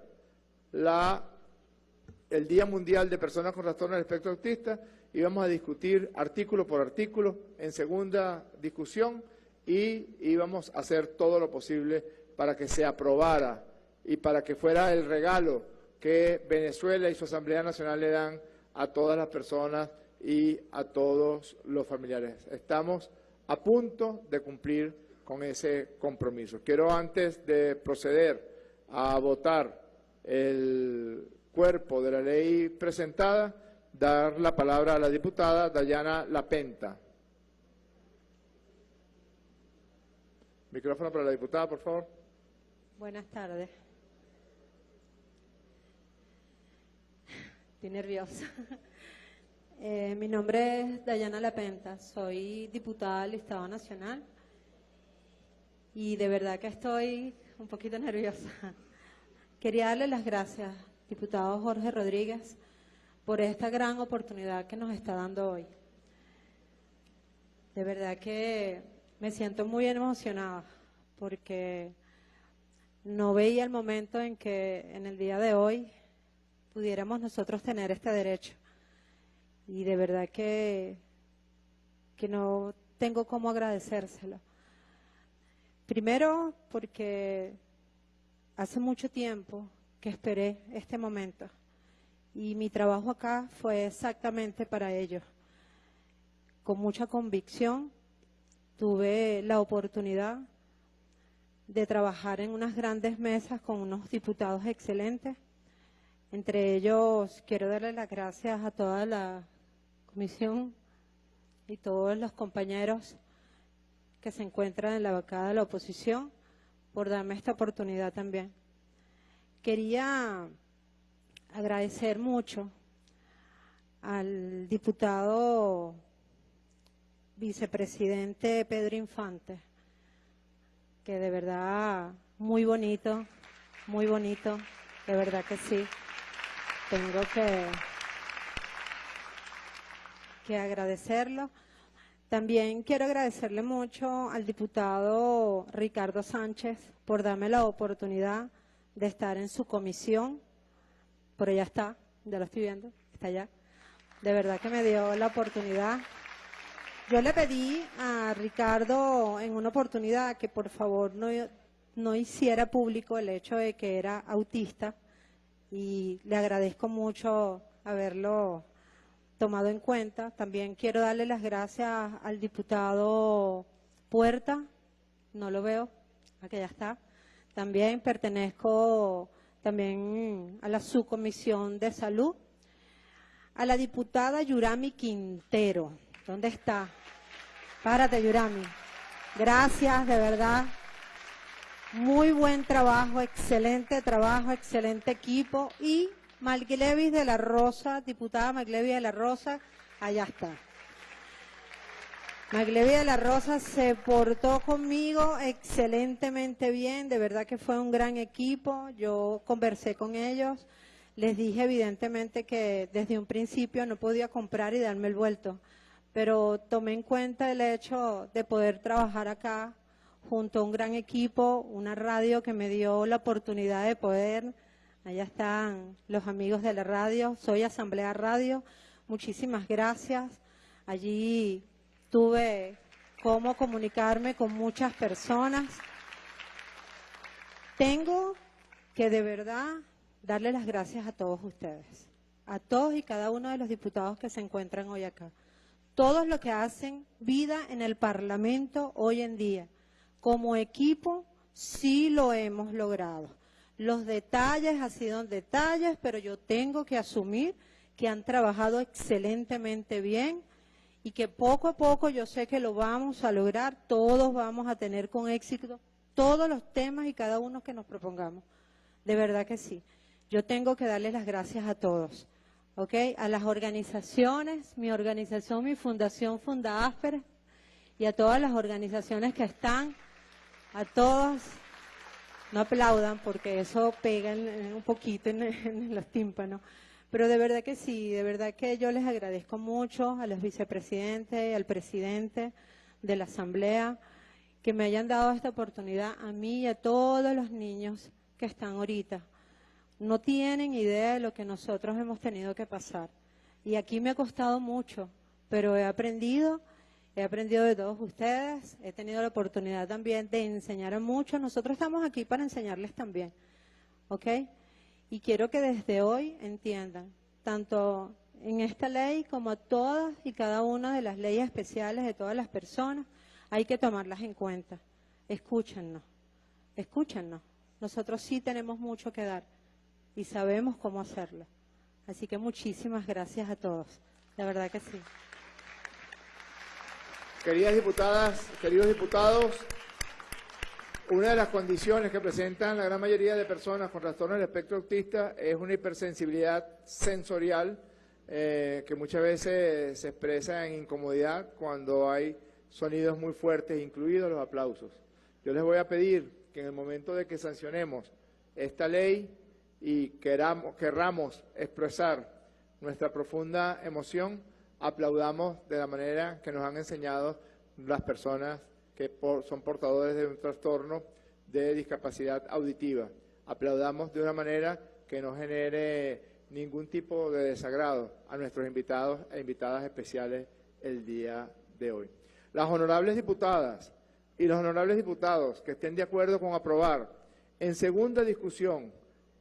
el Día Mundial de Personas con Trastorno del Espectro Autista y vamos a discutir artículo por artículo en segunda discusión y íbamos a hacer todo lo posible para que se aprobara y para que fuera el regalo que Venezuela y su Asamblea Nacional le dan a todas las personas y a todos los familiares. Estamos a punto de cumplir con ese compromiso. Quiero antes de proceder a votar el cuerpo de la ley presentada, dar la palabra a la diputada Dayana Lapenta. Micrófono para la diputada, por favor. Buenas tardes. Estoy nerviosa. Eh, mi nombre es Dayana Lapenta, soy diputada del Estado Nacional y de verdad que estoy un poquito nerviosa. Quería darle las gracias diputado Jorge Rodríguez, por esta gran oportunidad que nos está dando hoy. De verdad que me siento muy emocionada porque no veía el momento en que en el día de hoy pudiéramos nosotros tener este derecho. Y de verdad que, que no tengo cómo agradecérselo. Primero porque hace mucho tiempo que esperé este momento. Y mi trabajo acá fue exactamente para ello. con mucha convicción. Tuve la oportunidad de trabajar en unas grandes mesas con unos diputados excelentes. Entre ellos, quiero darle las gracias a toda la comisión y todos los compañeros que se encuentran en la bancada de la oposición por darme esta oportunidad también. Quería agradecer mucho al diputado vicepresidente Pedro Infante, que de verdad muy bonito, muy bonito, de verdad que sí. Tengo que, que agradecerlo. También quiero agradecerle mucho al diputado Ricardo Sánchez por darme la oportunidad de estar en su comisión. Por allá está, ya lo estoy viendo, está allá. De verdad que me dio la oportunidad. Yo le pedí a Ricardo en una oportunidad que por favor no, no hiciera público el hecho de que era autista y le agradezco mucho haberlo tomado en cuenta. También quiero darle las gracias al diputado Puerta, no lo veo, aquí ya está. También pertenezco también a la subcomisión de salud. A la diputada Yurami Quintero, ¿dónde está? Párate, Yurami. Gracias, de verdad. Muy buen trabajo, excelente trabajo, excelente equipo. Y Malglevis de la Rosa, diputada Malglevis de la Rosa, allá está. Maglevi de la Rosa se portó conmigo excelentemente bien, de verdad que fue un gran equipo, yo conversé con ellos, les dije evidentemente que desde un principio no podía comprar y darme el vuelto, pero tomé en cuenta el hecho de poder trabajar acá junto a un gran equipo, una radio que me dio la oportunidad de poder, allá están los amigos de la radio, soy Asamblea Radio, muchísimas gracias, allí tuve cómo comunicarme con muchas personas. Tengo que de verdad darle las gracias a todos ustedes, a todos y cada uno de los diputados que se encuentran hoy acá. Todos los que hacen vida en el Parlamento hoy en día. Como equipo sí lo hemos logrado. Los detalles han sido detalles, pero yo tengo que asumir que han trabajado excelentemente bien y que poco a poco yo sé que lo vamos a lograr, todos vamos a tener con éxito todos los temas y cada uno que nos propongamos. De verdad que sí. Yo tengo que darles las gracias a todos, ¿ok? A las organizaciones, mi organización, mi fundación Funda Asper, y a todas las organizaciones que están, a todos, no aplaudan porque eso pega un poquito en los tímpanos. Pero de verdad que sí, de verdad que yo les agradezco mucho a los vicepresidentes, al presidente de la Asamblea, que me hayan dado esta oportunidad a mí y a todos los niños que están ahorita. No tienen idea de lo que nosotros hemos tenido que pasar. Y aquí me ha costado mucho, pero he aprendido, he aprendido de todos ustedes, he tenido la oportunidad también de enseñar a muchos. Nosotros estamos aquí para enseñarles también, ¿ok? Y quiero que desde hoy entiendan, tanto en esta ley como todas y cada una de las leyes especiales de todas las personas, hay que tomarlas en cuenta. Escúchennos, escúchennos. Nosotros sí tenemos mucho que dar y sabemos cómo hacerlo. Así que muchísimas gracias a todos. La verdad que sí. Queridas diputadas, queridos diputados, una de las condiciones que presentan la gran mayoría de personas con trastorno del espectro autista es una hipersensibilidad sensorial eh, que muchas veces se expresa en incomodidad cuando hay sonidos muy fuertes, incluidos los aplausos. Yo les voy a pedir que en el momento de que sancionemos esta ley y queramos, querramos expresar nuestra profunda emoción, aplaudamos de la manera que nos han enseñado las personas que son portadores de un trastorno de discapacidad auditiva. Aplaudamos de una manera que no genere ningún tipo de desagrado a nuestros invitados e invitadas especiales el día de hoy. Las honorables diputadas y los honorables diputados que estén de acuerdo con aprobar en segunda discusión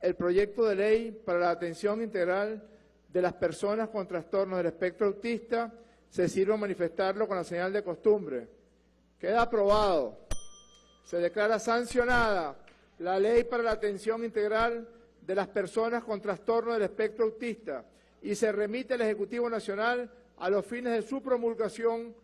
el proyecto de ley para la atención integral de las personas con trastornos del espectro autista se sirva manifestarlo con la señal de costumbre. Queda aprobado. Se declara sancionada la Ley para la Atención Integral de las Personas con Trastorno del Espectro Autista y se remite al Ejecutivo Nacional a los fines de su promulgación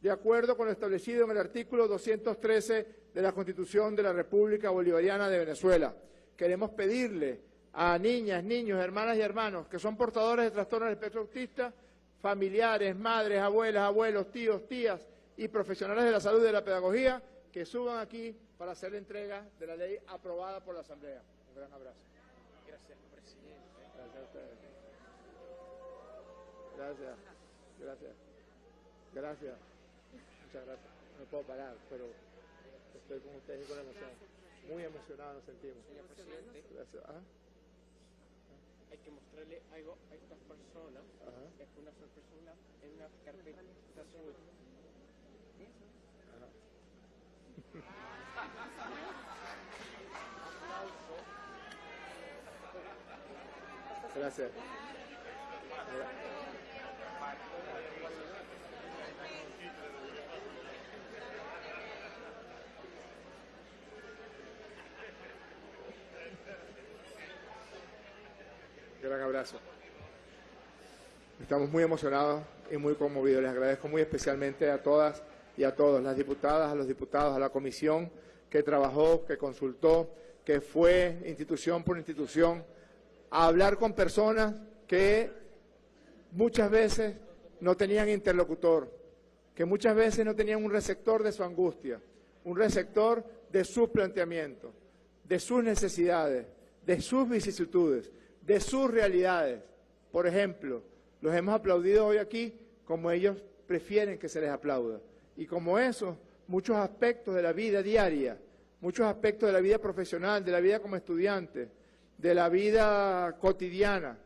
de acuerdo con lo establecido en el artículo 213 de la Constitución de la República Bolivariana de Venezuela. Queremos pedirle a niñas, niños, hermanas y hermanos que son portadores de trastorno del espectro autista, familiares, madres, abuelas, abuelos, tíos, tías y profesionales de la salud y de la pedagogía, que suban aquí para hacer la entrega de la ley aprobada por la Asamblea. Un gran abrazo. Gracias, presidente. Gracias a ustedes. Gracias. Gracias. Gracias. Muchas gracias. No puedo parar, pero estoy con ustedes y con emoción. Muy emocionado nos sentimos. Señor presidente, Gracias. Hay que mostrarle algo a estas personas. Ajá. Es una sorpresa en una carpeta azul. Gracias. Gran abrazo. Estamos muy emocionados y muy conmovidos. Les agradezco muy especialmente a todas y a todos, las diputadas, a los diputados, a la comisión que trabajó, que consultó, que fue institución por institución a hablar con personas que muchas veces no tenían interlocutor, que muchas veces no tenían un receptor de su angustia, un receptor de sus planteamientos, de sus necesidades, de sus vicisitudes, de sus realidades. Por ejemplo, los hemos aplaudido hoy aquí como ellos prefieren que se les aplauda. Y como eso, muchos aspectos de la vida diaria, muchos aspectos de la vida profesional, de la vida como estudiante, de la vida cotidiana,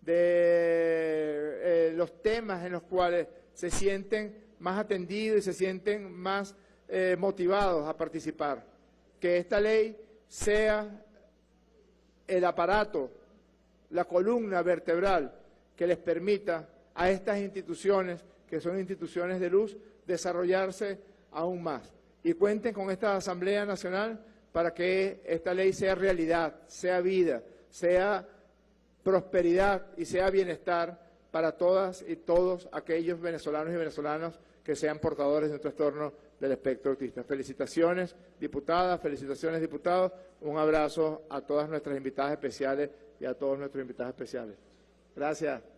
de eh, los temas en los cuales se sienten más atendidos y se sienten más eh, motivados a participar. Que esta ley sea el aparato, la columna vertebral que les permita a estas instituciones, que son instituciones de luz, desarrollarse aún más. Y cuenten con esta Asamblea Nacional para que esta ley sea realidad, sea vida, sea prosperidad y sea bienestar para todas y todos aquellos venezolanos y venezolanas que sean portadores de un trastorno del espectro autista. Felicitaciones, diputadas, felicitaciones, diputados. Un abrazo a todas nuestras invitadas especiales y a todos nuestros invitados especiales. Gracias.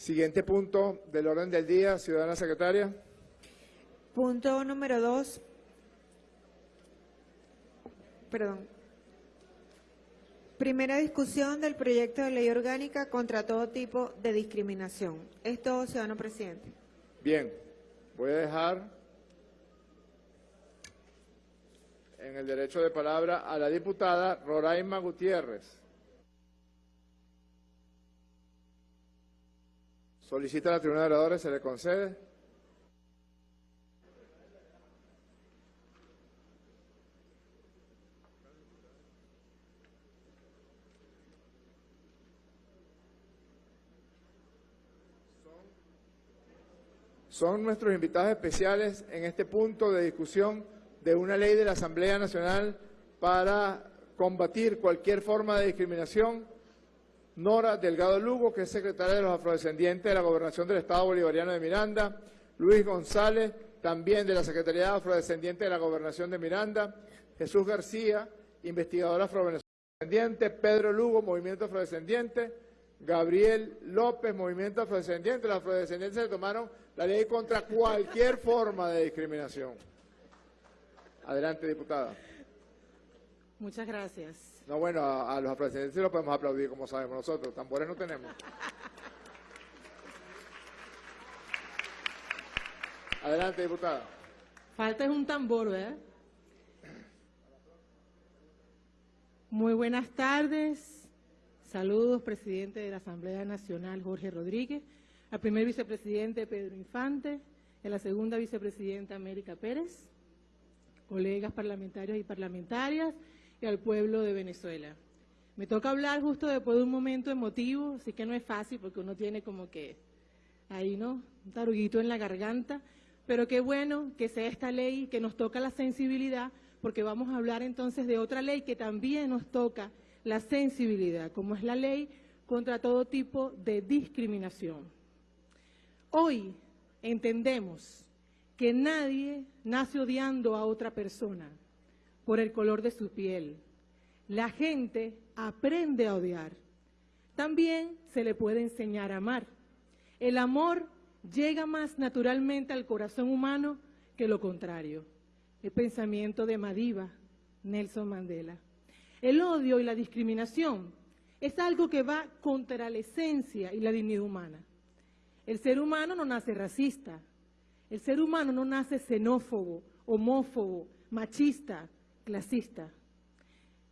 Siguiente punto del orden del día, ciudadana secretaria. Punto número dos. Perdón. Primera discusión del proyecto de ley orgánica contra todo tipo de discriminación. Esto, ciudadano presidente. Bien, voy a dejar en el derecho de palabra a la diputada Roraima Gutiérrez. Solicita a la tribuna de oradores, se le concede. Son nuestros invitados especiales en este punto de discusión de una ley de la Asamblea Nacional para combatir cualquier forma de discriminación. Nora Delgado Lugo, que es secretaria de los afrodescendientes de la Gobernación del Estado Bolivariano de Miranda. Luis González, también de la Secretaría de Afrodescendientes de la Gobernación de Miranda. Jesús García, investigador afrodescendiente. Pedro Lugo, Movimiento Afrodescendiente. Gabriel López, Movimiento Afrodescendiente. Los afrodescendientes se tomaron la ley contra cualquier forma de discriminación. Adelante, diputada. Muchas gracias. No, bueno, a, a los afrodescendientes sí lo podemos aplaudir, como sabemos nosotros. Tambores no tenemos. Adelante, diputada. Falta es un tambor, ¿verdad? Muy buenas tardes. Saludos, presidente de la Asamblea Nacional, Jorge Rodríguez, al primer vicepresidente, Pedro Infante, a la segunda vicepresidenta, América Pérez. colegas parlamentarios y parlamentarias y al pueblo de Venezuela. Me toca hablar justo después de un momento emotivo, así que no es fácil porque uno tiene como que ahí, ¿no? Un taruguito en la garganta, pero qué bueno que sea esta ley que nos toca la sensibilidad, porque vamos a hablar entonces de otra ley que también nos toca la sensibilidad, como es la ley contra todo tipo de discriminación. Hoy entendemos que nadie nace odiando a otra persona por el color de su piel. La gente aprende a odiar. También se le puede enseñar a amar. El amor llega más naturalmente al corazón humano que lo contrario. El pensamiento de Madiba, Nelson Mandela. El odio y la discriminación es algo que va contra la esencia y la dignidad humana. El ser humano no nace racista, el ser humano no nace xenófobo, homófobo, machista, clasista.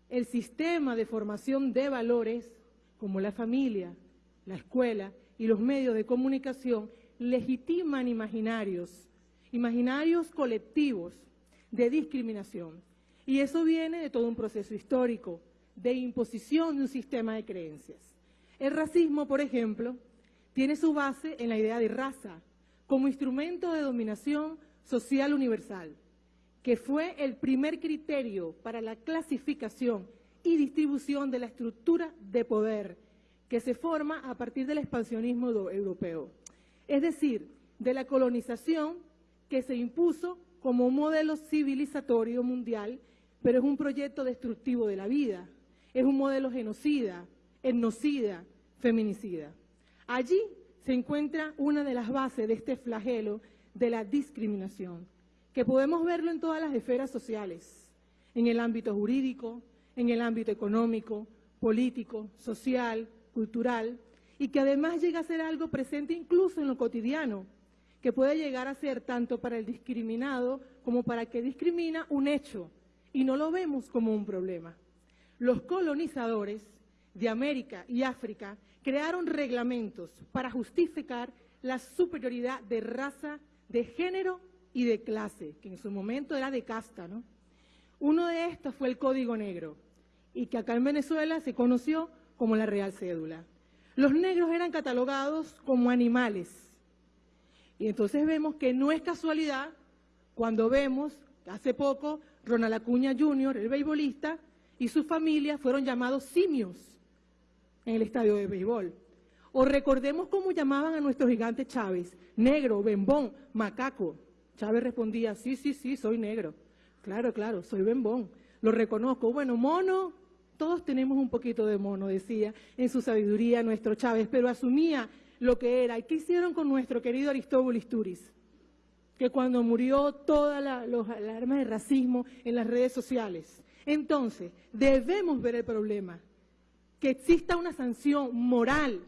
El sistema de formación de valores, como la familia, la escuela y los medios de comunicación, legitiman imaginarios, imaginarios colectivos de discriminación. Y eso viene de todo un proceso histórico, de imposición de un sistema de creencias. El racismo, por ejemplo, tiene su base en la idea de raza como instrumento de dominación social universal, que fue el primer criterio para la clasificación y distribución de la estructura de poder que se forma a partir del expansionismo europeo, es decir, de la colonización que se impuso como un modelo civilizatorio mundial, pero es un proyecto destructivo de la vida, es un modelo genocida, etnocida, feminicida. Allí se encuentra una de las bases de este flagelo de la discriminación, que podemos verlo en todas las esferas sociales, en el ámbito jurídico, en el ámbito económico, político, social, cultural, y que además llega a ser algo presente incluso en lo cotidiano, que puede llegar a ser tanto para el discriminado como para el que discrimina un hecho, y no lo vemos como un problema. Los colonizadores de América y África crearon reglamentos para justificar la superioridad de raza, de género y de clase, que en su momento era de casta, ¿no? Uno de estos fue el Código Negro, y que acá en Venezuela se conoció como la Real Cédula. Los negros eran catalogados como animales. Y entonces vemos que no es casualidad cuando vemos hace poco Ronald Acuña Jr., el beisbolista, y su familia fueron llamados simios en el estadio de béisbol. O recordemos cómo llamaban a nuestro gigante Chávez, negro, bembón, macaco. Chávez respondía, sí, sí, sí, soy negro. Claro, claro, soy bembón. Lo reconozco. Bueno, mono, todos tenemos un poquito de mono, decía en su sabiduría nuestro Chávez, pero asumía lo que era. ¿Y qué hicieron con nuestro querido Aristóbulo Isturiz? Que cuando murió todas las alarmas de racismo en las redes sociales, entonces, debemos ver el problema, que exista una sanción moral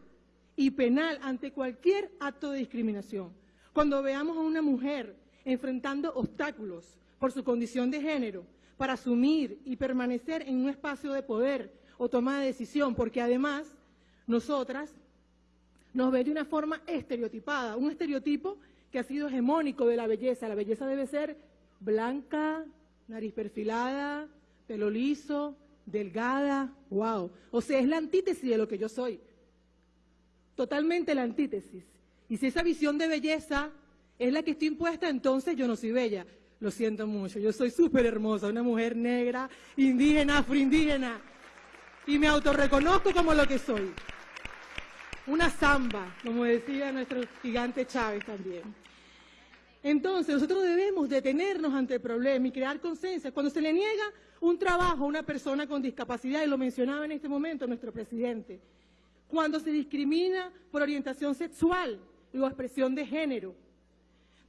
y penal ante cualquier acto de discriminación. Cuando veamos a una mujer enfrentando obstáculos por su condición de género para asumir y permanecer en un espacio de poder o toma de decisión, porque además nosotras nos ve de una forma estereotipada, un estereotipo que ha sido hegemónico de la belleza. La belleza debe ser blanca, nariz perfilada, pelo liso, delgada, wow. O sea, es la antítesis de lo que yo soy. Totalmente la antítesis. Y si esa visión de belleza es la que estoy impuesta, entonces yo no soy bella. Lo siento mucho, yo soy súper hermosa, una mujer negra, indígena, afroindígena. Y me autorreconozco como lo que soy. Una samba, como decía nuestro gigante Chávez también. Entonces, nosotros debemos detenernos ante el problema y crear conciencia. Cuando se le niega un trabajo a una persona con discapacidad, y lo mencionaba en este momento nuestro presidente, cuando se discrimina por orientación sexual o expresión de género,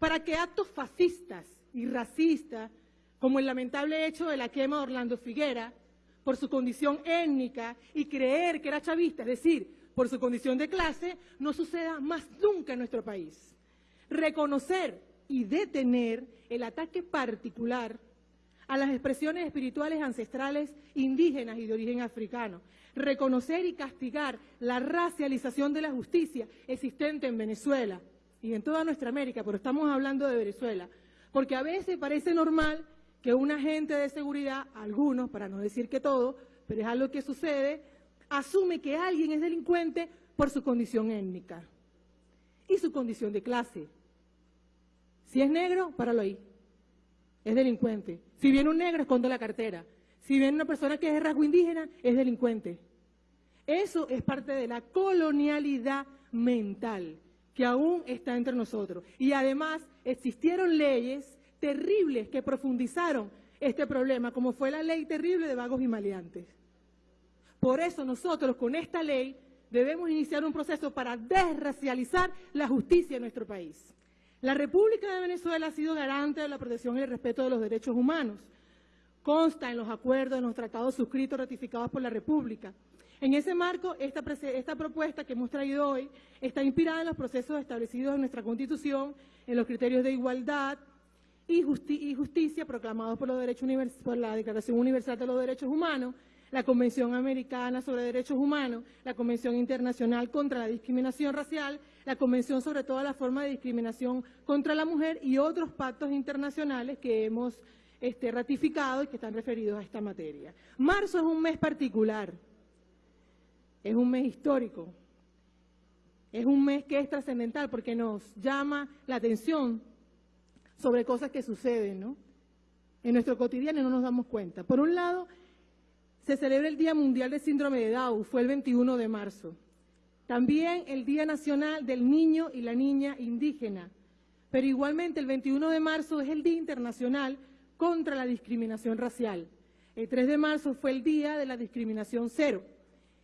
para que actos fascistas y racistas, como el lamentable hecho de la quema de Orlando Figuera, por su condición étnica y creer que era chavista, es decir, por su condición de clase, no suceda más nunca en nuestro país. Reconocer y detener el ataque particular a las expresiones espirituales ancestrales indígenas y de origen africano. Reconocer y castigar la racialización de la justicia existente en Venezuela y en toda nuestra América, pero estamos hablando de Venezuela, porque a veces parece normal que un agente de seguridad, algunos, para no decir que todo, pero es algo que sucede, asume que alguien es delincuente por su condición étnica y su condición de clase. Si es negro, páralo ahí. Es delincuente. Si viene un negro, esconde la cartera. Si viene una persona que es de rasgo indígena, es delincuente. Eso es parte de la colonialidad mental que aún está entre nosotros. Y además existieron leyes terribles que profundizaron este problema, como fue la ley terrible de vagos y maleantes. Por eso nosotros con esta ley debemos iniciar un proceso para desracializar la justicia en nuestro país. La República de Venezuela ha sido garante de la protección y el respeto de los derechos humanos. Consta en los acuerdos, en los tratados suscritos, ratificados por la República. En ese marco, esta, esta, propuesta que hemos traído hoy está inspirada en los procesos establecidos en nuestra Constitución, en los criterios de igualdad y, justicia proclamados por, por la Declaración Universal de los Derechos Humanos, la Convención Americana sobre Derechos Humanos, la Convención Internacional contra la Discriminación Racial, la Convención sobre todas las formas de discriminación contra la mujer y otros pactos internacionales que hemos este, ratificado y que están referidos a esta materia. Marzo es un mes particular, es un mes histórico, es un mes que es trascendental porque nos llama la atención sobre cosas que suceden, ¿no? En nuestro cotidiano no nos damos cuenta. Por un lado, se celebra el Día Mundial del Síndrome de Down, fue el 21 de marzo. También el Día Nacional del Niño y la Niña Indígena. Pero igualmente el 21 de marzo es el Día Internacional contra la Discriminación Racial. El 3 de marzo fue el Día de la Discriminación Cero.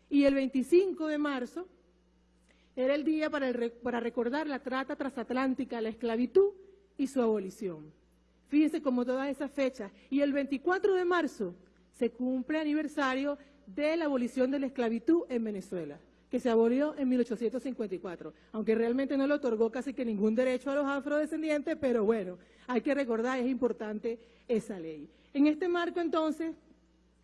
Y el 25 de marzo era el día para, para recordar la trata transatlántica, la esclavitud y su abolición. Fíjense como todas esas fechas. Y el 24 de marzo se cumple aniversario de la abolición de la esclavitud en Venezuela, que se abolió en 1854, aunque realmente no le otorgó casi que ningún derecho a los afrodescendientes, pero bueno, hay que recordar, es importante esa ley. En este marco, entonces,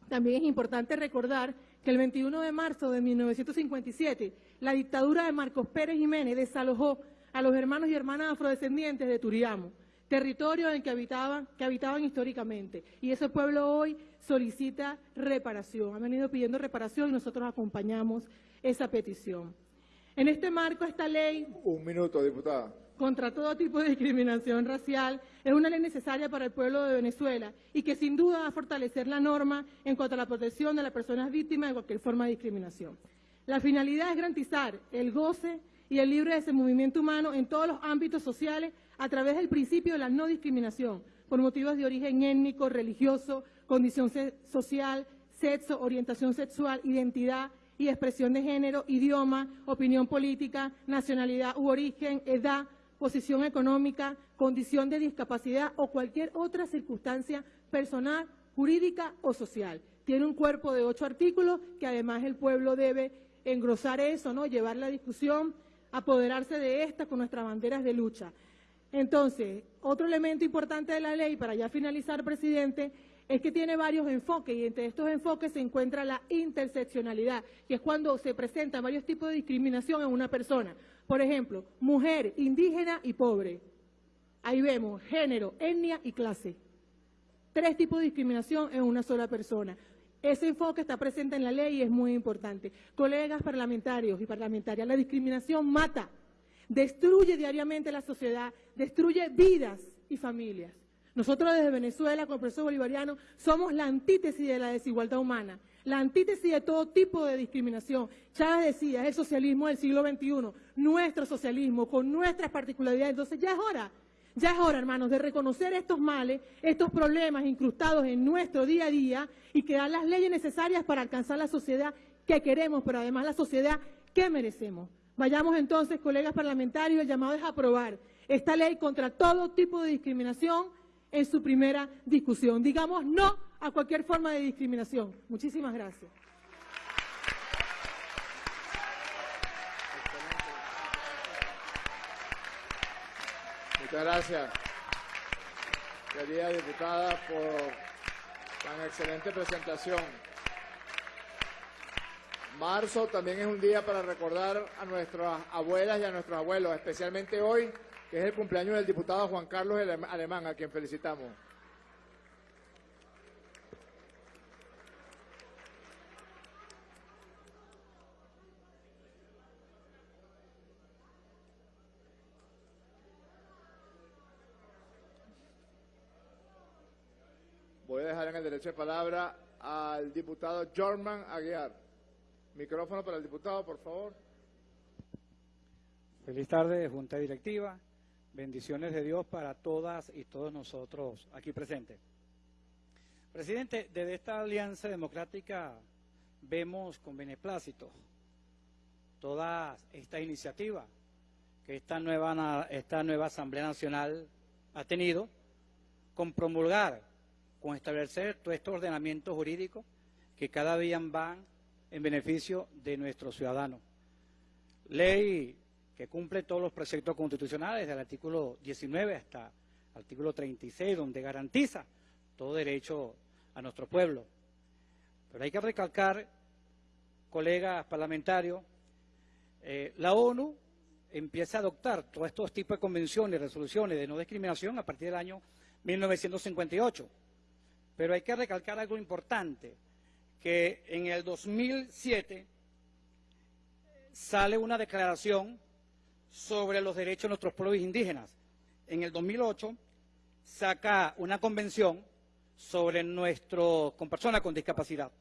también es importante recordar que el 21 de marzo de 1957, la dictadura de Marcos Pérez Jiménez desalojó a los hermanos y hermanas afrodescendientes de Turiamo, territorio en que habitaban, que habitaban históricamente. Y ese pueblo hoy solicita reparación. Han venido pidiendo reparación y nosotros acompañamos esa petición. En este marco, esta ley... Un minuto, diputada. Contra todo tipo de discriminación racial es una ley necesaria para el pueblo de Venezuela y que sin duda va a fortalecer la norma en cuanto a la protección de las personas víctimas de cualquier forma de discriminación. La finalidad es garantizar el goce y el libre movimiento humano en todos los ámbitos sociales a través del principio de la no discriminación por motivos de origen étnico, religioso, condición social, sexo, orientación sexual, identidad y expresión de género, idioma, opinión política, nacionalidad u origen, edad, posición económica, condición de discapacidad o cualquier otra circunstancia personal, jurídica o social. Tiene un cuerpo de ocho artículos que además el pueblo debe engrosar eso, ¿no? llevar la discusión, apoderarse de esta con nuestras banderas de lucha. Entonces, otro elemento importante de la ley, para ya finalizar, presidente, es que tiene varios enfoques y entre estos enfoques se encuentra la interseccionalidad, que es cuando se presentan varios tipos de discriminación en una persona. Por ejemplo, mujer, indígena y pobre. Ahí vemos género, etnia y clase. Tres tipos de discriminación en una sola persona. Ese enfoque está presente en la ley y es muy importante. Colegas parlamentarios y parlamentarias, la discriminación mata, destruye diariamente la sociedad, destruye vidas y familias. Nosotros desde Venezuela, con el profesor bolivariano, somos la antítesis de la desigualdad humana, la antítesis de todo tipo de discriminación. Chávez decía, es el socialismo del siglo XXI, nuestro socialismo, con nuestras particularidades. Entonces ya es hora, ya es hora, hermanos, de reconocer estos males, estos problemas incrustados en nuestro día a día y crear las leyes necesarias para alcanzar la sociedad que queremos, pero además la sociedad que merecemos. Vayamos entonces, colegas parlamentarios, el llamado es aprobar esta ley contra todo tipo de discriminación en su primera discusión. Digamos no a cualquier forma de discriminación. Muchísimas gracias. Muchas gracias, querida diputada, por tan excelente presentación. Marzo también es un día para recordar a nuestras abuelas y a nuestros abuelos, especialmente hoy que es el cumpleaños del diputado Juan Carlos Alemán, a quien felicitamos. Voy dejar en el derecho de palabra al diputado Jorman Aguiar. Micrófono para el diputado, por favor. Feliz tarde, Junta Directiva. Bendiciones de Dios para todas y todos nosotros aquí presentes. Presidente, desde esta alianza democrática vemos con beneplácito toda esta iniciativa que esta nueva, esta nueva Asamblea Nacional ha tenido con promulgar, con establecer todo este ordenamiento jurídico que cada día van en beneficio de nuestros ciudadanos. Ley que cumple todos los preceptos constitucionales, desde el artículo 19 hasta el artículo 36, donde garantiza todo derecho a nuestro pueblo. Pero hay que recalcar, colegas parlamentarios, eh, la ONU empieza a adoptar todos estos tipos de convenciones y resoluciones de no discriminación a partir del año 1958. Pero hay que recalcar algo importante, que en el 2007 sale una declaración sobre los derechos de nuestros pueblos indígenas. En el 2008 saca una convención sobre nuestro con personas con discapacidad.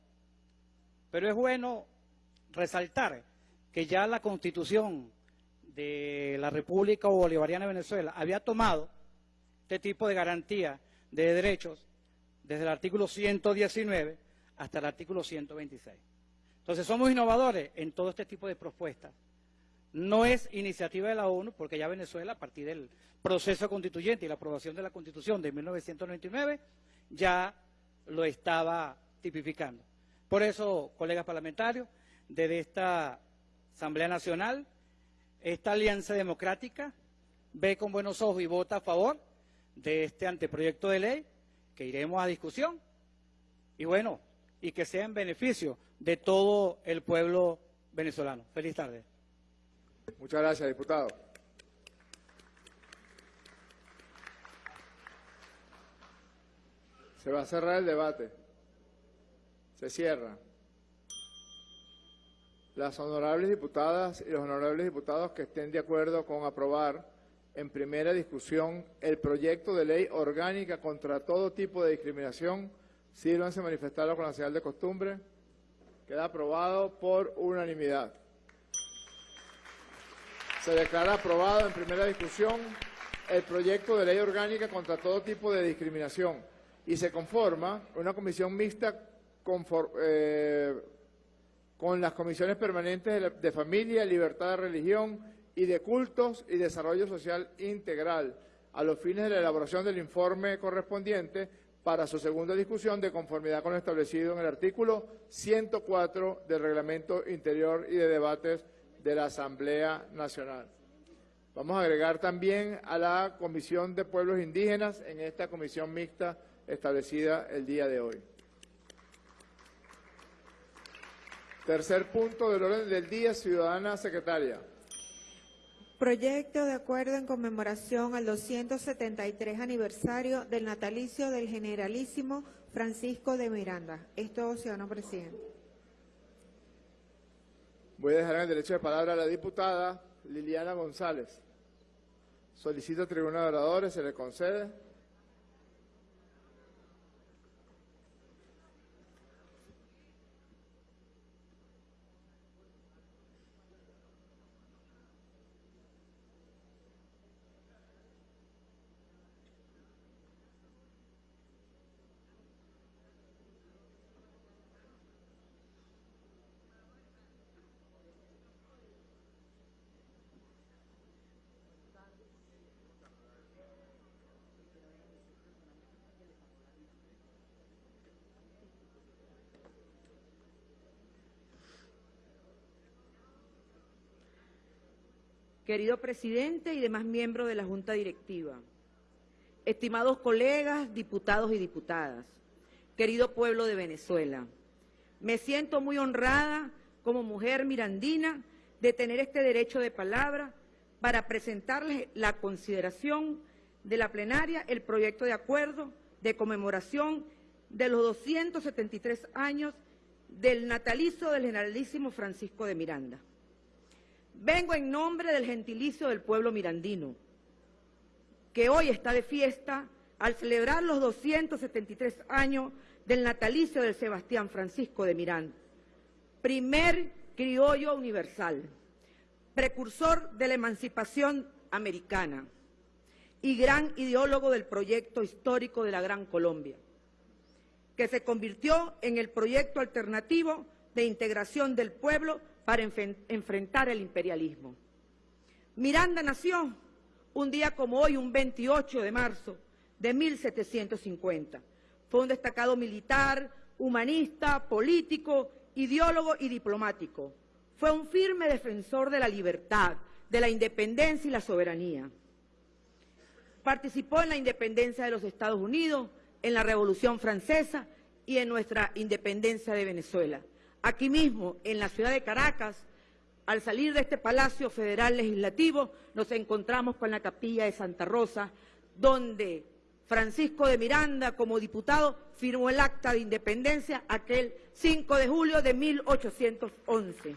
Pero es bueno resaltar que ya la Constitución de la República Bolivariana de Venezuela había tomado este tipo de garantía de derechos desde el artículo 119 hasta el artículo 126. Entonces somos innovadores en todo este tipo de propuestas. No es iniciativa de la ONU, porque ya Venezuela, a partir del proceso constituyente y la aprobación de la Constitución de 1999, ya lo estaba tipificando. Por eso, colegas parlamentarios, desde esta Asamblea Nacional, esta alianza democrática ve con buenos ojos y vota a favor de este anteproyecto de ley que iremos a discusión y bueno, y que sea en beneficio de todo el pueblo venezolano. Feliz tarde. Muchas gracias, diputado. Se va a cerrar el debate. Se cierra. Las honorables diputadas y los honorables diputados que estén de acuerdo con aprobar en primera discusión el proyecto de ley orgánica contra todo tipo de discriminación, sírvanse manifestarlo con la señal de costumbre. Queda aprobado por unanimidad. Se declara aprobado en primera discusión el proyecto de ley orgánica contra todo tipo de discriminación y se conforma una comisión mixta eh, con las comisiones permanentes de, Familia, Libertad de Religión y de Cultos y Desarrollo Social Integral, a los fines de la elaboración del informe correspondiente para su segunda discusión de conformidad con lo establecido en el artículo 104 del Reglamento Interior y de Debates de la Asamblea Nacional. Vamos a agregar también a la Comisión de Pueblos Indígenas en esta comisión mixta establecida el día de hoy. Tercer punto del orden del día, ciudadana secretaria. Proyecto de acuerdo en conmemoración al 273 aniversario del natalicio del generalísimo Francisco de Miranda. Esto, ciudadano presidente. Voy a dejar el derecho de palabra a la diputada Liliana González. Solicito tribuna de oradores, se le concede. Querido presidente y demás miembros de la Junta Directiva, estimados colegas, diputados y diputadas, querido pueblo de Venezuela, me siento muy honrada como mujer mirandina de tener este derecho de palabra para presentarles la consideración de la plenaria el proyecto de acuerdo de conmemoración de los 273 años del natalicio del generalísimo Francisco de Miranda. Vengo en nombre del gentilicio del pueblo mirandino, que hoy está de fiesta al celebrar los 273 años del natalicio de Sebastián Francisco de Miranda, primer criollo universal, precursor de la emancipación americana y gran ideólogo del proyecto histórico de la Gran Colombia, que se convirtió en el proyecto alternativo de integración del pueblo para enfrentar el imperialismo. Miranda nació un día como hoy, un 28 de marzo de 1750. Fue un destacado militar, humanista, político, ideólogo y diplomático. Fue un firme defensor de la libertad, de la independencia y la soberanía. Participó en la independencia de los Estados Unidos, en la Revolución Francesa y en nuestra independencia de Venezuela. Aquí mismo, en la ciudad de Caracas, al salir de este Palacio Federal Legislativo, nos encontramos con la capilla de Santa Rosa, donde Francisco de Miranda, como diputado, firmó el acta de independencia aquel 5 de julio de 1811.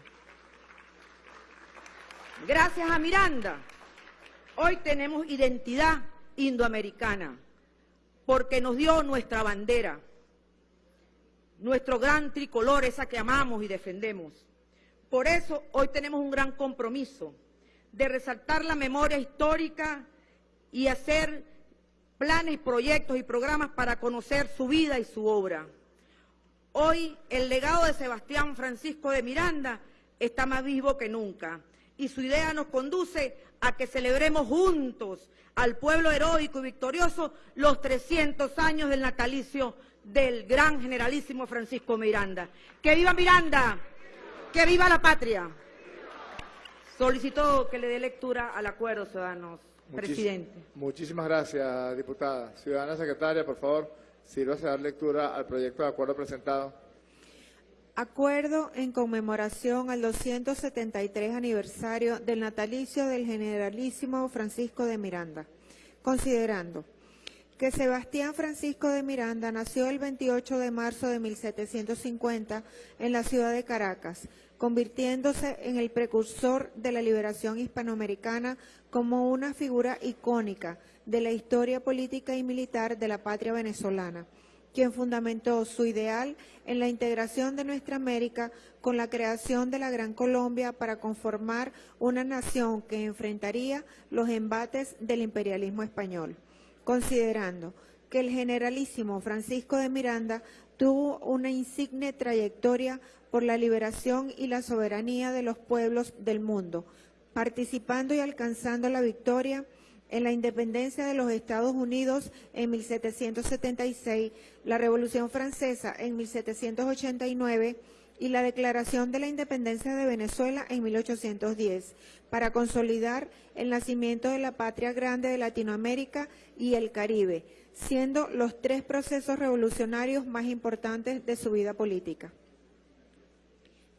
Gracias a Miranda, hoy tenemos identidad indoamericana, porque nos dio nuestra bandera, nuestro gran tricolor, esa que amamos y defendemos. Por eso hoy tenemos un gran compromiso de resaltar la memoria histórica y hacer planes, proyectos y programas para conocer su vida y su obra. Hoy el legado de Sebastián Francisco de Miranda está más vivo que nunca y su idea nos conduce a que celebremos juntos al pueblo heroico y victorioso los 300 años del natalicio del gran generalísimo Francisco Miranda. ¡Que viva Miranda! ¡Que viva la patria! Solicito que le dé lectura al acuerdo, ciudadanos. Presidente. Muchísimas gracias, diputada. Ciudadana secretaria, por favor, sírvase a dar lectura al proyecto de acuerdo presentado. Acuerdo en conmemoración al 273 aniversario del natalicio del generalísimo Francisco de Miranda, considerando que Sebastián Francisco de Miranda nació el 28 de marzo de 1750 en la ciudad de Caracas, convirtiéndose en el precursor de la liberación hispanoamericana como una figura icónica de la historia política y militar de la patria venezolana quien fundamentó su ideal en la integración de nuestra América con la creación de la Gran Colombia para conformar una nación que enfrentaría los embates del imperialismo español, considerando que el generalísimo Francisco de Miranda tuvo una insigne trayectoria por la liberación y la soberanía de los pueblos del mundo, participando y alcanzando la victoria en la independencia de los Estados Unidos en 1776, la Revolución Francesa en 1789 y la Declaración de la Independencia de Venezuela en 1810, para consolidar el nacimiento de la patria grande de Latinoamérica y el Caribe, siendo los tres procesos revolucionarios más importantes de su vida política.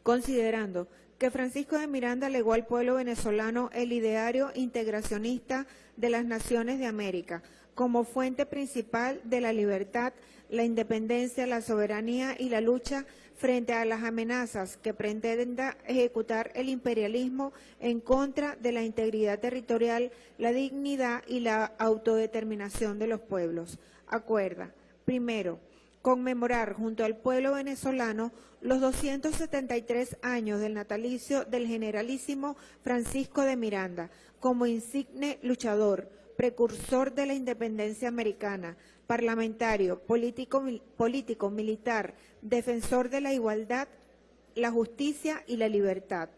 Considerando que Francisco de Miranda legó al pueblo venezolano el ideario integracionista de las naciones de América como fuente principal de la libertad, la independencia, la soberanía y la lucha frente a las amenazas que pretenda ejecutar el imperialismo en contra de la integridad territorial, la dignidad y la autodeterminación de los pueblos. Acuerda, primero, conmemorar junto al pueblo venezolano los 273 años del natalicio del generalísimo Francisco de Miranda como insigne luchador, precursor de la independencia americana, parlamentario, político, político, militar, defensor de la igualdad, la justicia y la libertad.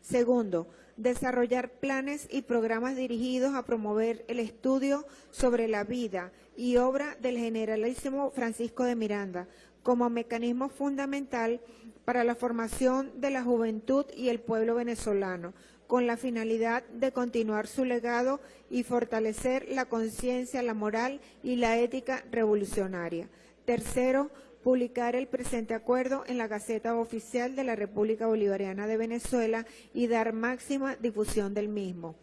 Segundo, desarrollar planes y programas dirigidos a promover el estudio sobre la vida y obra del generalísimo Francisco de Miranda como mecanismo fundamental para la formación de la juventud y el pueblo venezolano, con la finalidad de continuar su legado y fortalecer la conciencia, la moral y la ética revolucionaria. Tercero, publicar el presente acuerdo en la Gaceta Oficial de la República Bolivariana de Venezuela y dar máxima difusión del mismo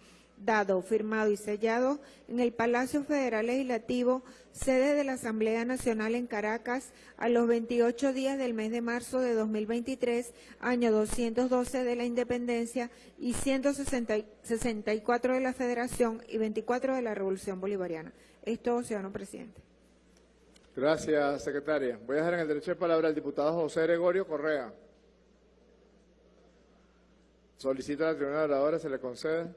dado, firmado y sellado en el Palacio Federal Legislativo, sede de la Asamblea Nacional en Caracas, a los 28 días del mes de marzo de 2023, año 212 de la Independencia y 164 de la Federación y 24 de la Revolución Bolivariana. Esto, ciudadano presidente. Gracias, secretaria. Voy a dejar en el derecho de palabra al diputado José Gregorio Correa. Solicita la tribuna de oradores, se le concede.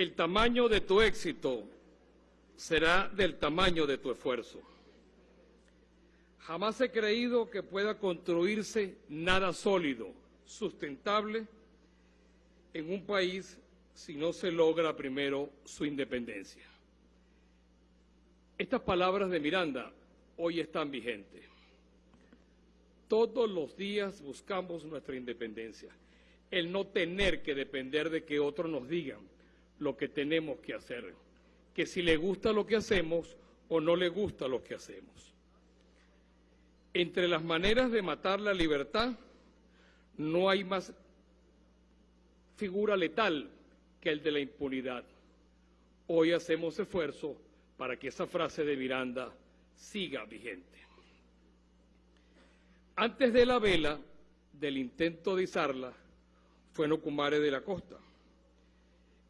El tamaño de tu éxito será del tamaño de tu esfuerzo. Jamás he creído que pueda construirse nada sólido, sustentable, en un país si no se logra primero su independencia. Estas palabras de Miranda hoy están vigentes. Todos los días buscamos nuestra independencia, el no tener que depender de que otros nos digan lo que tenemos que hacer, que si le gusta lo que hacemos o no le gusta lo que hacemos. Entre las maneras de matar la libertad no hay más figura letal que el de la impunidad. Hoy hacemos esfuerzo para que esa frase de Miranda siga vigente. Antes de la vela, del intento de izarla, fue Nocumare de la Costa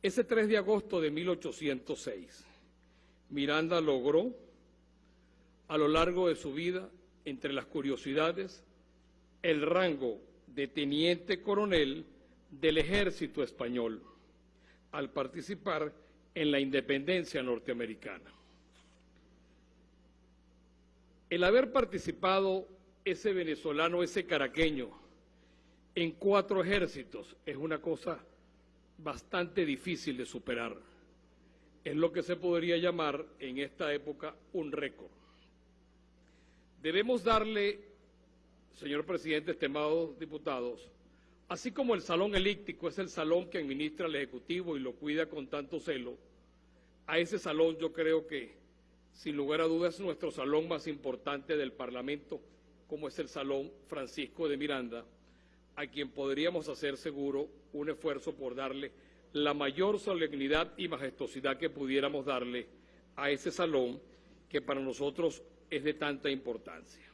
ese 3 de agosto de 1806, Miranda logró, a lo largo de su vida, entre las curiosidades, el rango de teniente coronel del ejército español al participar en la independencia norteamericana. El haber participado ese venezolano, ese caraqueño, en cuatro ejércitos es una cosa bastante difícil de superar. Es lo que se podría llamar en esta época un récord. Debemos darle, señor presidente, estimados diputados, así como el salón elíptico es el salón que administra el Ejecutivo y lo cuida con tanto celo, a ese salón yo creo que, sin lugar a dudas, es nuestro salón más importante del Parlamento, como es el Salón Francisco de Miranda, a quien podríamos hacer seguro un esfuerzo por darle la mayor solemnidad y majestuosidad que pudiéramos darle a ese salón que para nosotros es de tanta importancia.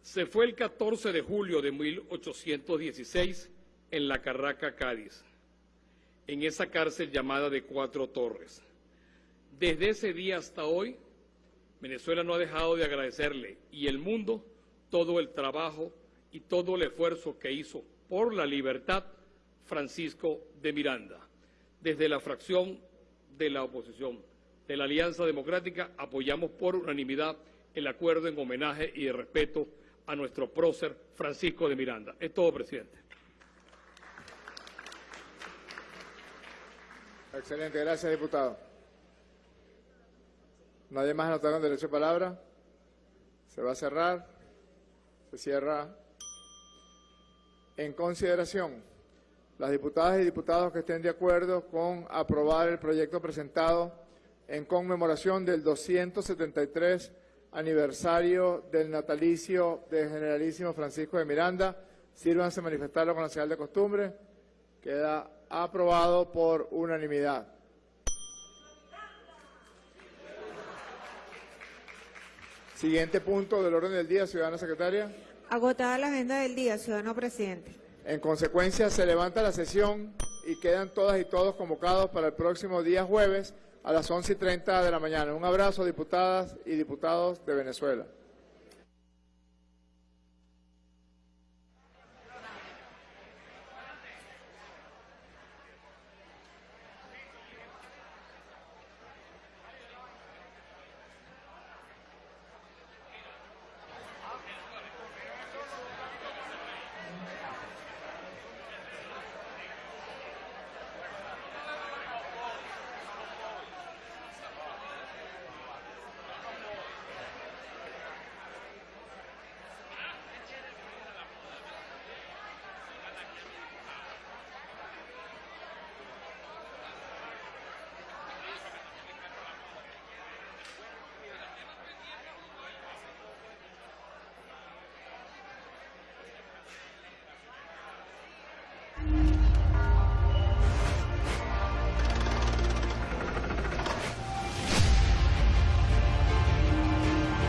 Se fue el 14 de julio de 1816 en la Carraca, Cádiz, en esa cárcel llamada de Cuatro Torres. Desde ese día hasta hoy, Venezuela no ha dejado de agradecerle y el mundo todo el trabajo y todo el esfuerzo que hizo por la libertad Francisco de Miranda. Desde la fracción de la oposición de la Alianza Democrática apoyamos por unanimidad el acuerdo en homenaje y de respeto a nuestro prócer Francisco de Miranda. Es todo, presidente. Excelente, gracias, diputado. ¿Nadie más anotado con derecho de palabra? Se va a cerrar. Se cierra. En consideración, las diputadas y diputados que estén de acuerdo con aprobar el proyecto presentado en conmemoración del 273 aniversario del natalicio del generalísimo Francisco de Miranda, sírvanse manifestarlo con la señal de costumbre. Queda aprobado por unanimidad. Siguiente punto del orden del día, ciudadana secretaria. Agotada la agenda del día, ciudadano presidente. En consecuencia, se levanta la sesión y quedan todas y todos convocados para el próximo día jueves a las 11 y 30 de la mañana. Un abrazo, diputadas y diputados de Venezuela.